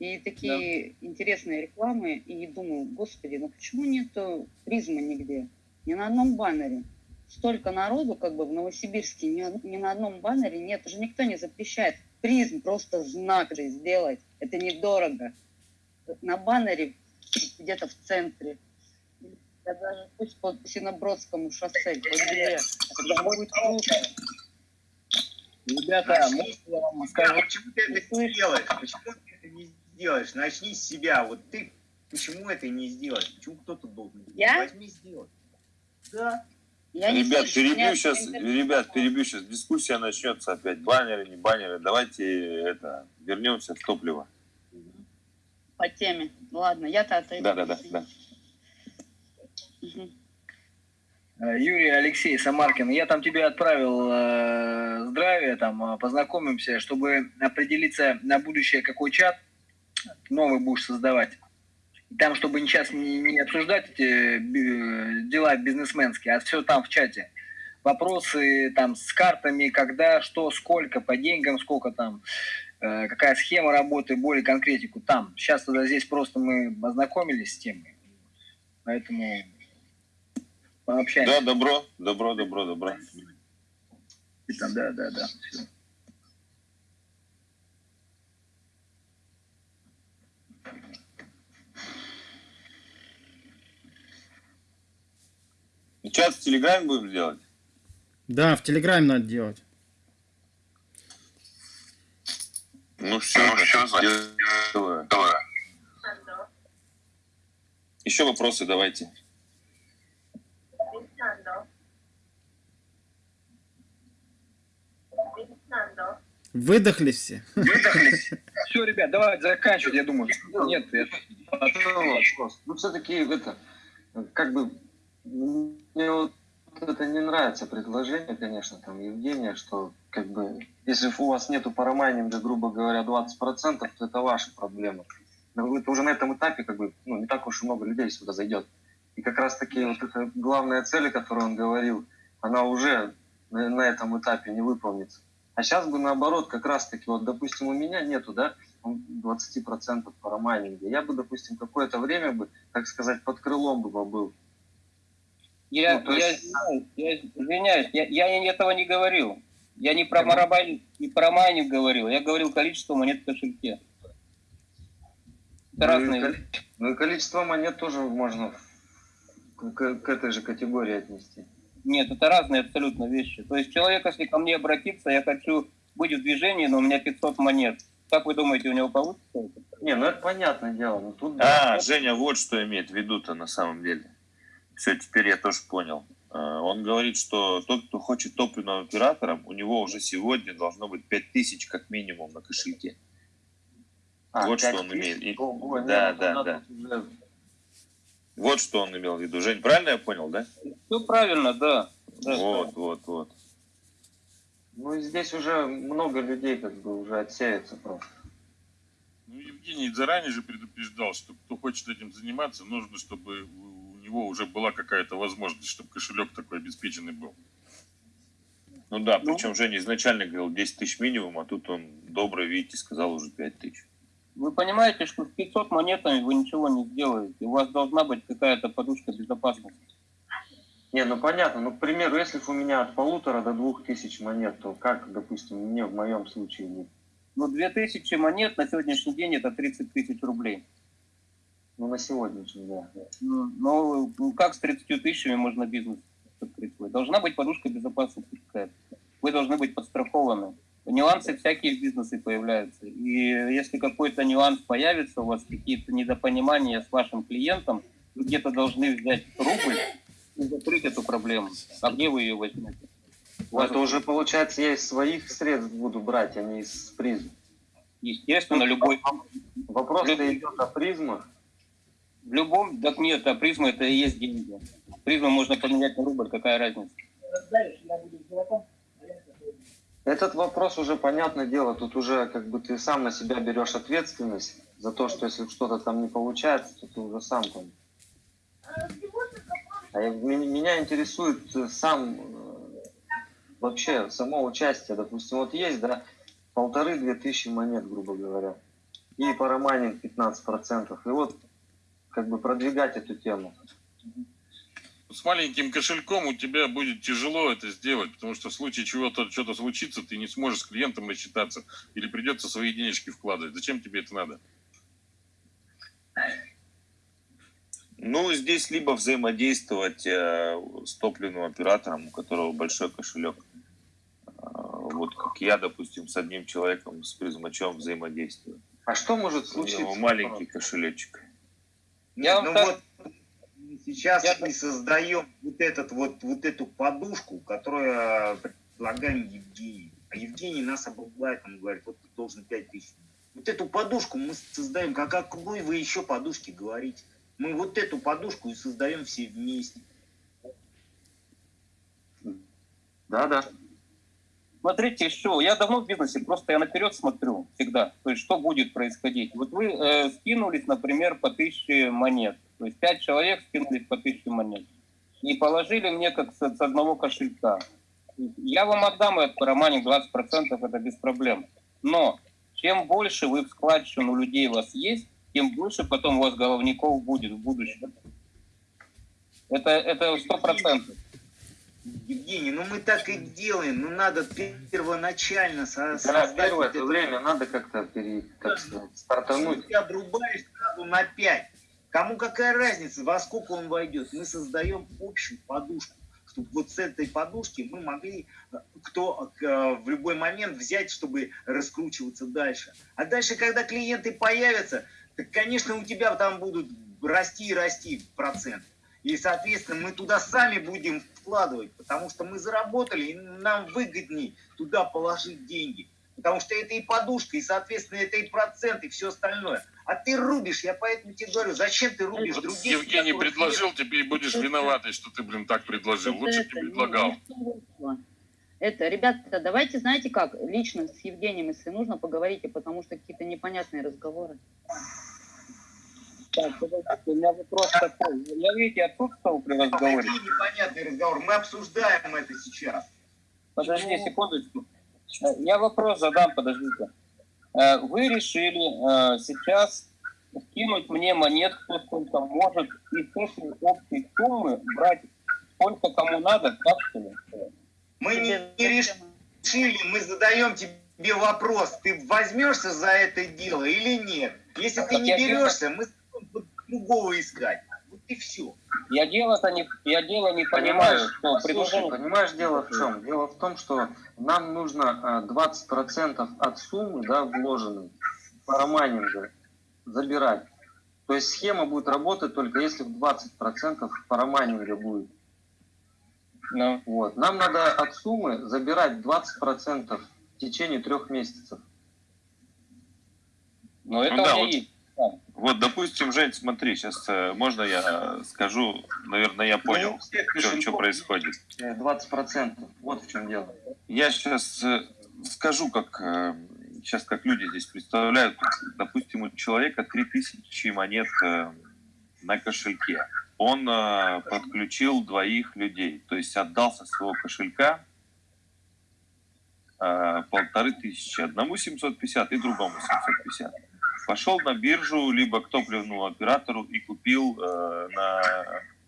И такие интересные рекламы, и думаю, господи, ну почему нету призмы нигде? Ни на одном баннере. Столько народу, как бы в Новосибирске, ни, ни на одном баннере нет. Уже никто не запрещает. Призм просто знак же сделать. Это недорого. На баннере где-то в центре. Да даже пусть по Синобродскому шоссе, по земле. Это будет круто. Ребята, можно я вам скажу? Почему ты это не делаешь? Почему ты это не сделаешь? Начни с себя. Вот ты почему это не сделаешь? Почему кто-то должен? сделать? Я? Возьми, сделай. Да. Я Ребят, слышу, перебью сейчас, интернет ребят, перебью сейчас. Дискуссия начнется опять. Баннеры, не баннеры. Давайте это вернемся в топливо. по теме. Ладно, я-то отойду. Да, да, да, да. Юрий Алексей Самаркин, я там тебе отправил э, здравие, там э, познакомимся, чтобы определиться на будущее, какой чат новый будешь создавать. И Там, чтобы сейчас не, не обсуждать эти би- дела бизнесменские, а все там в чате. Вопросы там с картами, когда, что, сколько, по деньгам, сколько там, э, какая схема работы, более конкретику там. Сейчас тогда здесь просто мы ознакомились с темой. Поэтому пообщаемся. Да, добро, добро, добро, добро. Там, да, да, да. Всё. Чат в Телеграме будем делать? Да, в Телеграме надо делать. Ну все, ну, все сделаю. Еще вопросы давайте. Выдохлись все. Выдохлись. (laughs) Все, ребят, давайте заканчивать, я думаю. Нет, я... вопрос. Ну, все-таки это, как бы, мне вот это не нравится предложение, конечно, там, Евгения, что, как бы, если у вас нету парамайнинга, грубо говоря, 20%, то это ваша проблема. Но это уже на этом этапе, как бы, ну, не так уж и много людей сюда зайдет. И как раз таки вот эта главная цель, о которой он говорил, она уже на, на этом этапе не выполнится. А сейчас бы наоборот, как раз таки, вот, допустим, у меня нету, да, 20% по. Я бы, допустим, какое-то время бы, так сказать, под крылом бы побыл. Я, Ну, я, есть- извиняюсь, я извиняюсь, я, я этого не говорил. Я не про марабайнинг, не про майнинг говорил, я говорил количество монет в кошельке. Это Ну и разные коли- Ну и количество монет тоже можно к, к- к этой же категории отнести. Нет, это разные абсолютно вещи. То есть человек, если ко мне обратится, я хочу быть в движении, но у меня 500 монет. Как вы думаете, у него получится это? Не, ну это понятное дело. Но тут А, Женя вот что имеет в виду-то на самом деле. Все, теперь я тоже понял. А, Он говорит, что тот, кто хочет топливным оператором, у него уже сегодня должно быть 5000 как минимум на кошельке. А, вот что 5 он тысяч? имеет. И- Ого, да, ну да, да. уже- Вот что он имел в виду. Жень, правильно я понял, да? Все правильно, да. Да, вот, вот, вот. Ну и здесь уже много людей как бы уже отсеется просто. Ну, Евгений заранее же предупреждал, что кто хочет этим заниматься, нужно, чтобы него уже была какая-то возможность, чтобы кошелек такой обеспеченный был. Ну да, причем Женя изначально говорил 10 тысяч минимум, а тут он добрый, видите, сказал уже 5 тысяч. Вы понимаете, что с 500 монетами вы ничего не сделаете. У вас должна быть какая-то подушка безопасности. Не, ну понятно. Ну, к примеру, если у меня от полутора до двух тысяч монет, то как, допустим, мне в моем случае не... Ну, 2000 монет на сегодняшний день это 30 тысяч рублей. Ну, на сегодняшний, да. Ну, ну, ну, как с 30 тысячами можно бизнес открыть? Должна быть подушка безопасности какая-то. Вы должны быть подстрахованы. Нюансы всякие в бизнесе появляются. И если какой-то нюанс появится, у вас какие-то недопонимания с вашим клиентом, вы где-то должны взять рубль и закрыть эту проблему. А где вы ее возьмете? У вас Это уже, получается, я из своих средств буду брать, а не из призм. Естественно, любой... Вопрос-то идет о призмах. В любом... Так нет, а призма это и есть деньги. Призму можно поменять на рубль, какая разница? Этот вопрос уже, понятное дело, тут уже как бы ты сам на себя берешь ответственность за то, что если что-то там не получается, то ты уже сам там. А меня интересует э, сам э, вообще само участие. Допустим, вот есть, да, полторы-две тысячи монет, грубо говоря, и парамайнинг 15%. И вот как бы продвигать эту тему. С маленьким кошельком у тебя будет тяжело это сделать, потому что в случае чего-то что-то случится, ты не сможешь с клиентом рассчитаться или придется свои денежки вкладывать. Зачем тебе это надо? Ну, здесь либо взаимодействовать э, с топливным оператором, у которого большой кошелек. Э, вот как я, допустим, с одним человеком, с призмачом взаимодействую. А что может У него случиться? маленький кошелечек. Нет, ну вот сейчас мы создаем вот этот вот вот эту подушку, которую предлагаем Евгению. А Евгений нас обрубает, он говорит, вот ты должен 5 тысяч. Вот эту подушку мы создаем, как о какой вы еще подушке говорите? Мы вот эту подушку и создаем все вместе. Да, да. Смотрите, еще, я давно в бизнесе, просто я наперед смотрю всегда, то есть что будет происходить. Вот вы э, скинулись, например, по тысяче монет, то есть пять человек скинулись по тысяче монет и положили мне как с, с одного кошелька. Я вам отдам этот романе 20%, это без проблем. Но чем больше вы в складчину людей у вас есть, тем больше потом у вас головников будет в будущем. Это сто процентов. Евгений, ну мы так и делаем, ну надо первоначально со- Да, создать первое это время надо как-то пере, как сказать, стартануть. Ты обрубаешь сразу на 5. Кому какая разница, во сколько он войдет? Мы создаем общую подушку, чтобы вот с этой подушки мы могли кто в любой момент взять, чтобы раскручиваться дальше. А дальше, когда клиенты появятся, так, конечно, у тебя там будут расти и расти процент. И, соответственно, мы туда сами будем вкладывать, потому что мы заработали, и нам выгоднее туда положить деньги. Потому что это и подушка, и, соответственно, это и процент, и все остальное. А ты рубишь, я поэтому тебе говорю, зачем ты рубишь Вот других? Евгений предложил, нет? теперь будешь виноватый, что ты, блин, так предложил. Лучше бы Это не- предлагал. Это, ребята, давайте, знаете как, лично с Евгением, если нужно, поговорите, потому что какие-то непонятные разговоры. Так, подождите, у меня вопрос такой. Я, видите, отсутствовал при разговоре. Какие непонятные разговоры? Мы обсуждаем это сейчас. Подожди секундочку. Э, Я вопрос задам, подождите. Э, Вы решили э, сейчас скинуть мне монет, кто сколько может, и с этой общей суммы брать сколько кому надо, так что ли? Мы не, не решили, мы задаем тебе вопрос, ты возьмешься за это дело или нет? Если ты Так не я берешься, мы другого искать. Вот и все. Я дело-то не, я дело не понимаю, Понимаешь, что слушай, предложение... понимаешь, дело в чем? Дело в том, что нам нужно э, 20% от суммы, да, вложенной парамайнинга забирать. То есть схема будет работать только если в 20% парамайнинга будет. Ну. Вот. Нам надо от суммы забирать 20% в течение трех месяцев. Но Ну да, вот, вот, допустим, Жень, смотри, сейчас можно я скажу, наверное, я понял, что происходит. 20%. Вот в чем дело. Я сейчас скажу, как сейчас как люди здесь представляют. Допустим, у человека 3000 монет э, на кошельке. Он э, подключил двоих людей, то есть отдал со своего кошелька э, полторы тысячи. Одному 750 и другому 750. Пошел на биржу, либо к топливному оператору и купил э, на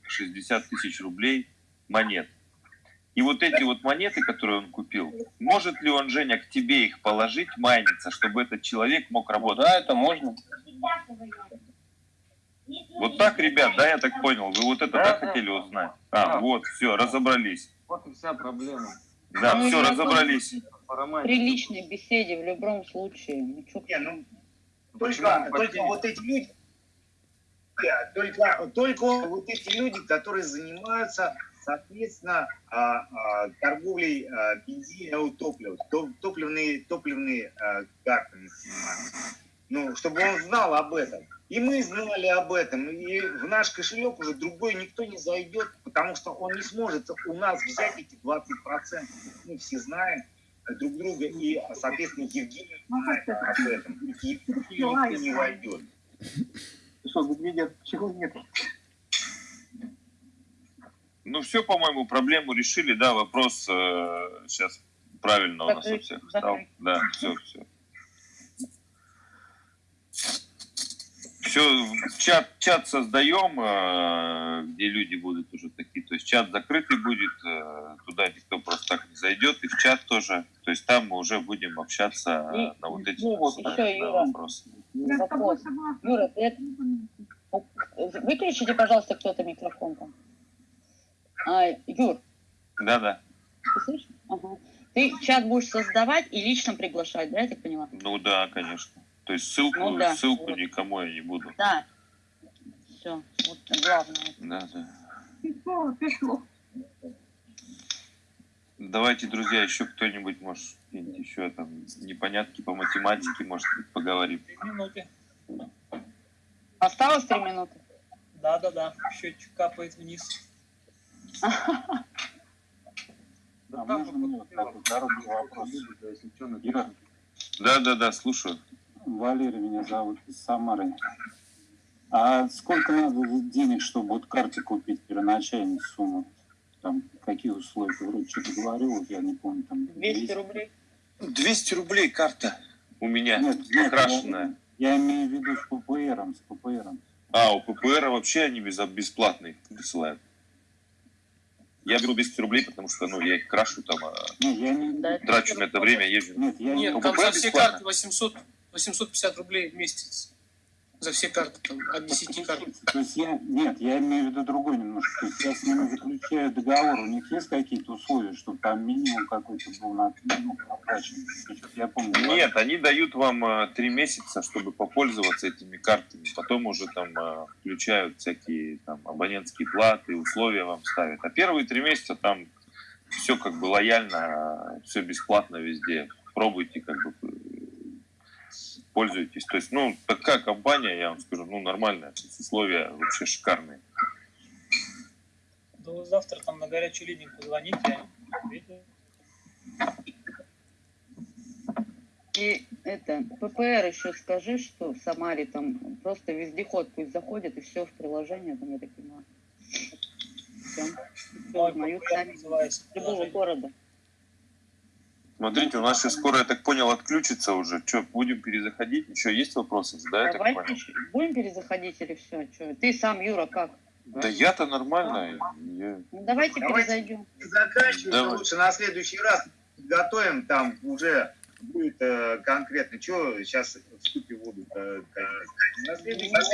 60 тысяч рублей монет. И вот эти вот монеты, которые он купил, может ли он, Женя, к тебе их положить, майниться, чтобы этот человек мог работать? Да, это можно. Вот так, ребят, да, я так понял. Вы вот это Да, так да. хотели узнать? А, вот, все, разобрались. Вот и вся проблема. Да, Ну, все, разобрались. При личной беседе в любом случае. Ну, чё- Не, ну, только, только вот эти люди, только, только вот эти люди, которые занимаются, соответственно, а, а, торговлей а, бензинового топлива, то- топливные, топливные картами занимаются. Ну, чтобы он знал об этом. И мы знали об этом. И в наш кошелек уже другой никто не зайдет, потому что он не сможет у нас взять эти 20%. Мы все знаем друг друга, и, соответственно, Евгений знает об этом. И никто не войдет. Что, медведя чего нет? Ну, все, по-моему, проблему решили, да, вопрос э, сейчас правильно у нас у всех стал. Да, все, все. Все, чат, чат создаем, э, где люди будут уже такие. То есть чат закрытый будет, э, туда никто просто так не зайдет, и в чат тоже. То есть там мы уже будем общаться И- на вот эти ну, вот еще, Юра. вопросы. Вопрос. Юра, ты это- выключите, пожалуйста, кто-то микрофон там. А, Юр, Да-да. ты слышишь? Ага. Ты чат будешь создавать и лично приглашать, да, я так поняла? Ну да, конечно. То есть ссылку, Ну да, ссылку вот. никому я не буду. Да. Все, вот главное. Да, да. Пришло, пришло. Давайте, друзья, еще кто-нибудь, может, еще там непонятки по математике, может быть, поговорим. Минуты. Осталось три минуты? Да-да-да, счетчик капает вниз. Да, можно мне вопрос? Да, да, да, слушаю. Валерий меня зовут из Самары. А сколько надо денег, чтобы вот карте купить первоначальную сумму? Там какие условия? Вроде что-то говорил, вот я не помню. Там 200 рублей? 200 рублей карта у меня Нет, нет, покрашенная. Я, я имею в виду с ППРом, с ППРом. А, у ППР вообще они без, бесплатные присылают. Я беру 200 рублей, потому что, ну, я их крашу там, а, Не, я не... трачу на это время, езжу. Нет, я Нет, У там за все бесплатно. карты 800, 850 рублей в месяц. За все карты, там, от 10 карт. То есть я, нет, я имею в виду другой немножко. То есть я с ними заключаю договор, у них есть какие-то условия, чтобы там минимум какой-то был на, ну, оплачен? Я помню. Нет, они дают вам а, три месяца, чтобы попользоваться этими картами. Потом уже там а, включают всякие там абонентские платы, условия вам ставят. А первые три месяца там все как бы лояльно, все бесплатно везде. Пробуйте, как бы э, пользуйтесь. То есть, ну, такая компания, я вам скажу, ну, нормальная. Условия вообще шикарные. Да вы завтра там на горячую линию позвоните. И это, ППР еще скажи, что в Самаре там просто вездеход пусть заходит и все в приложение, там, я так понимаю. Все. Мой ППР сами. называется Любого города. Смотрите, у нас сейчас скоро, я так понял, отключится уже. Что, будем перезаходить? Еще есть вопросы? Да, я так Давайте понял. будем перезаходить или все? Ты сам, Юра, как? Да я-то нормально. Я... Ну, давайте, Давайте. перезайдем. Заканчиваем, Давай. лучше на следующий раз готовим, там уже будет э, конкретно, что сейчас в ступе воду. э, на следующий раз.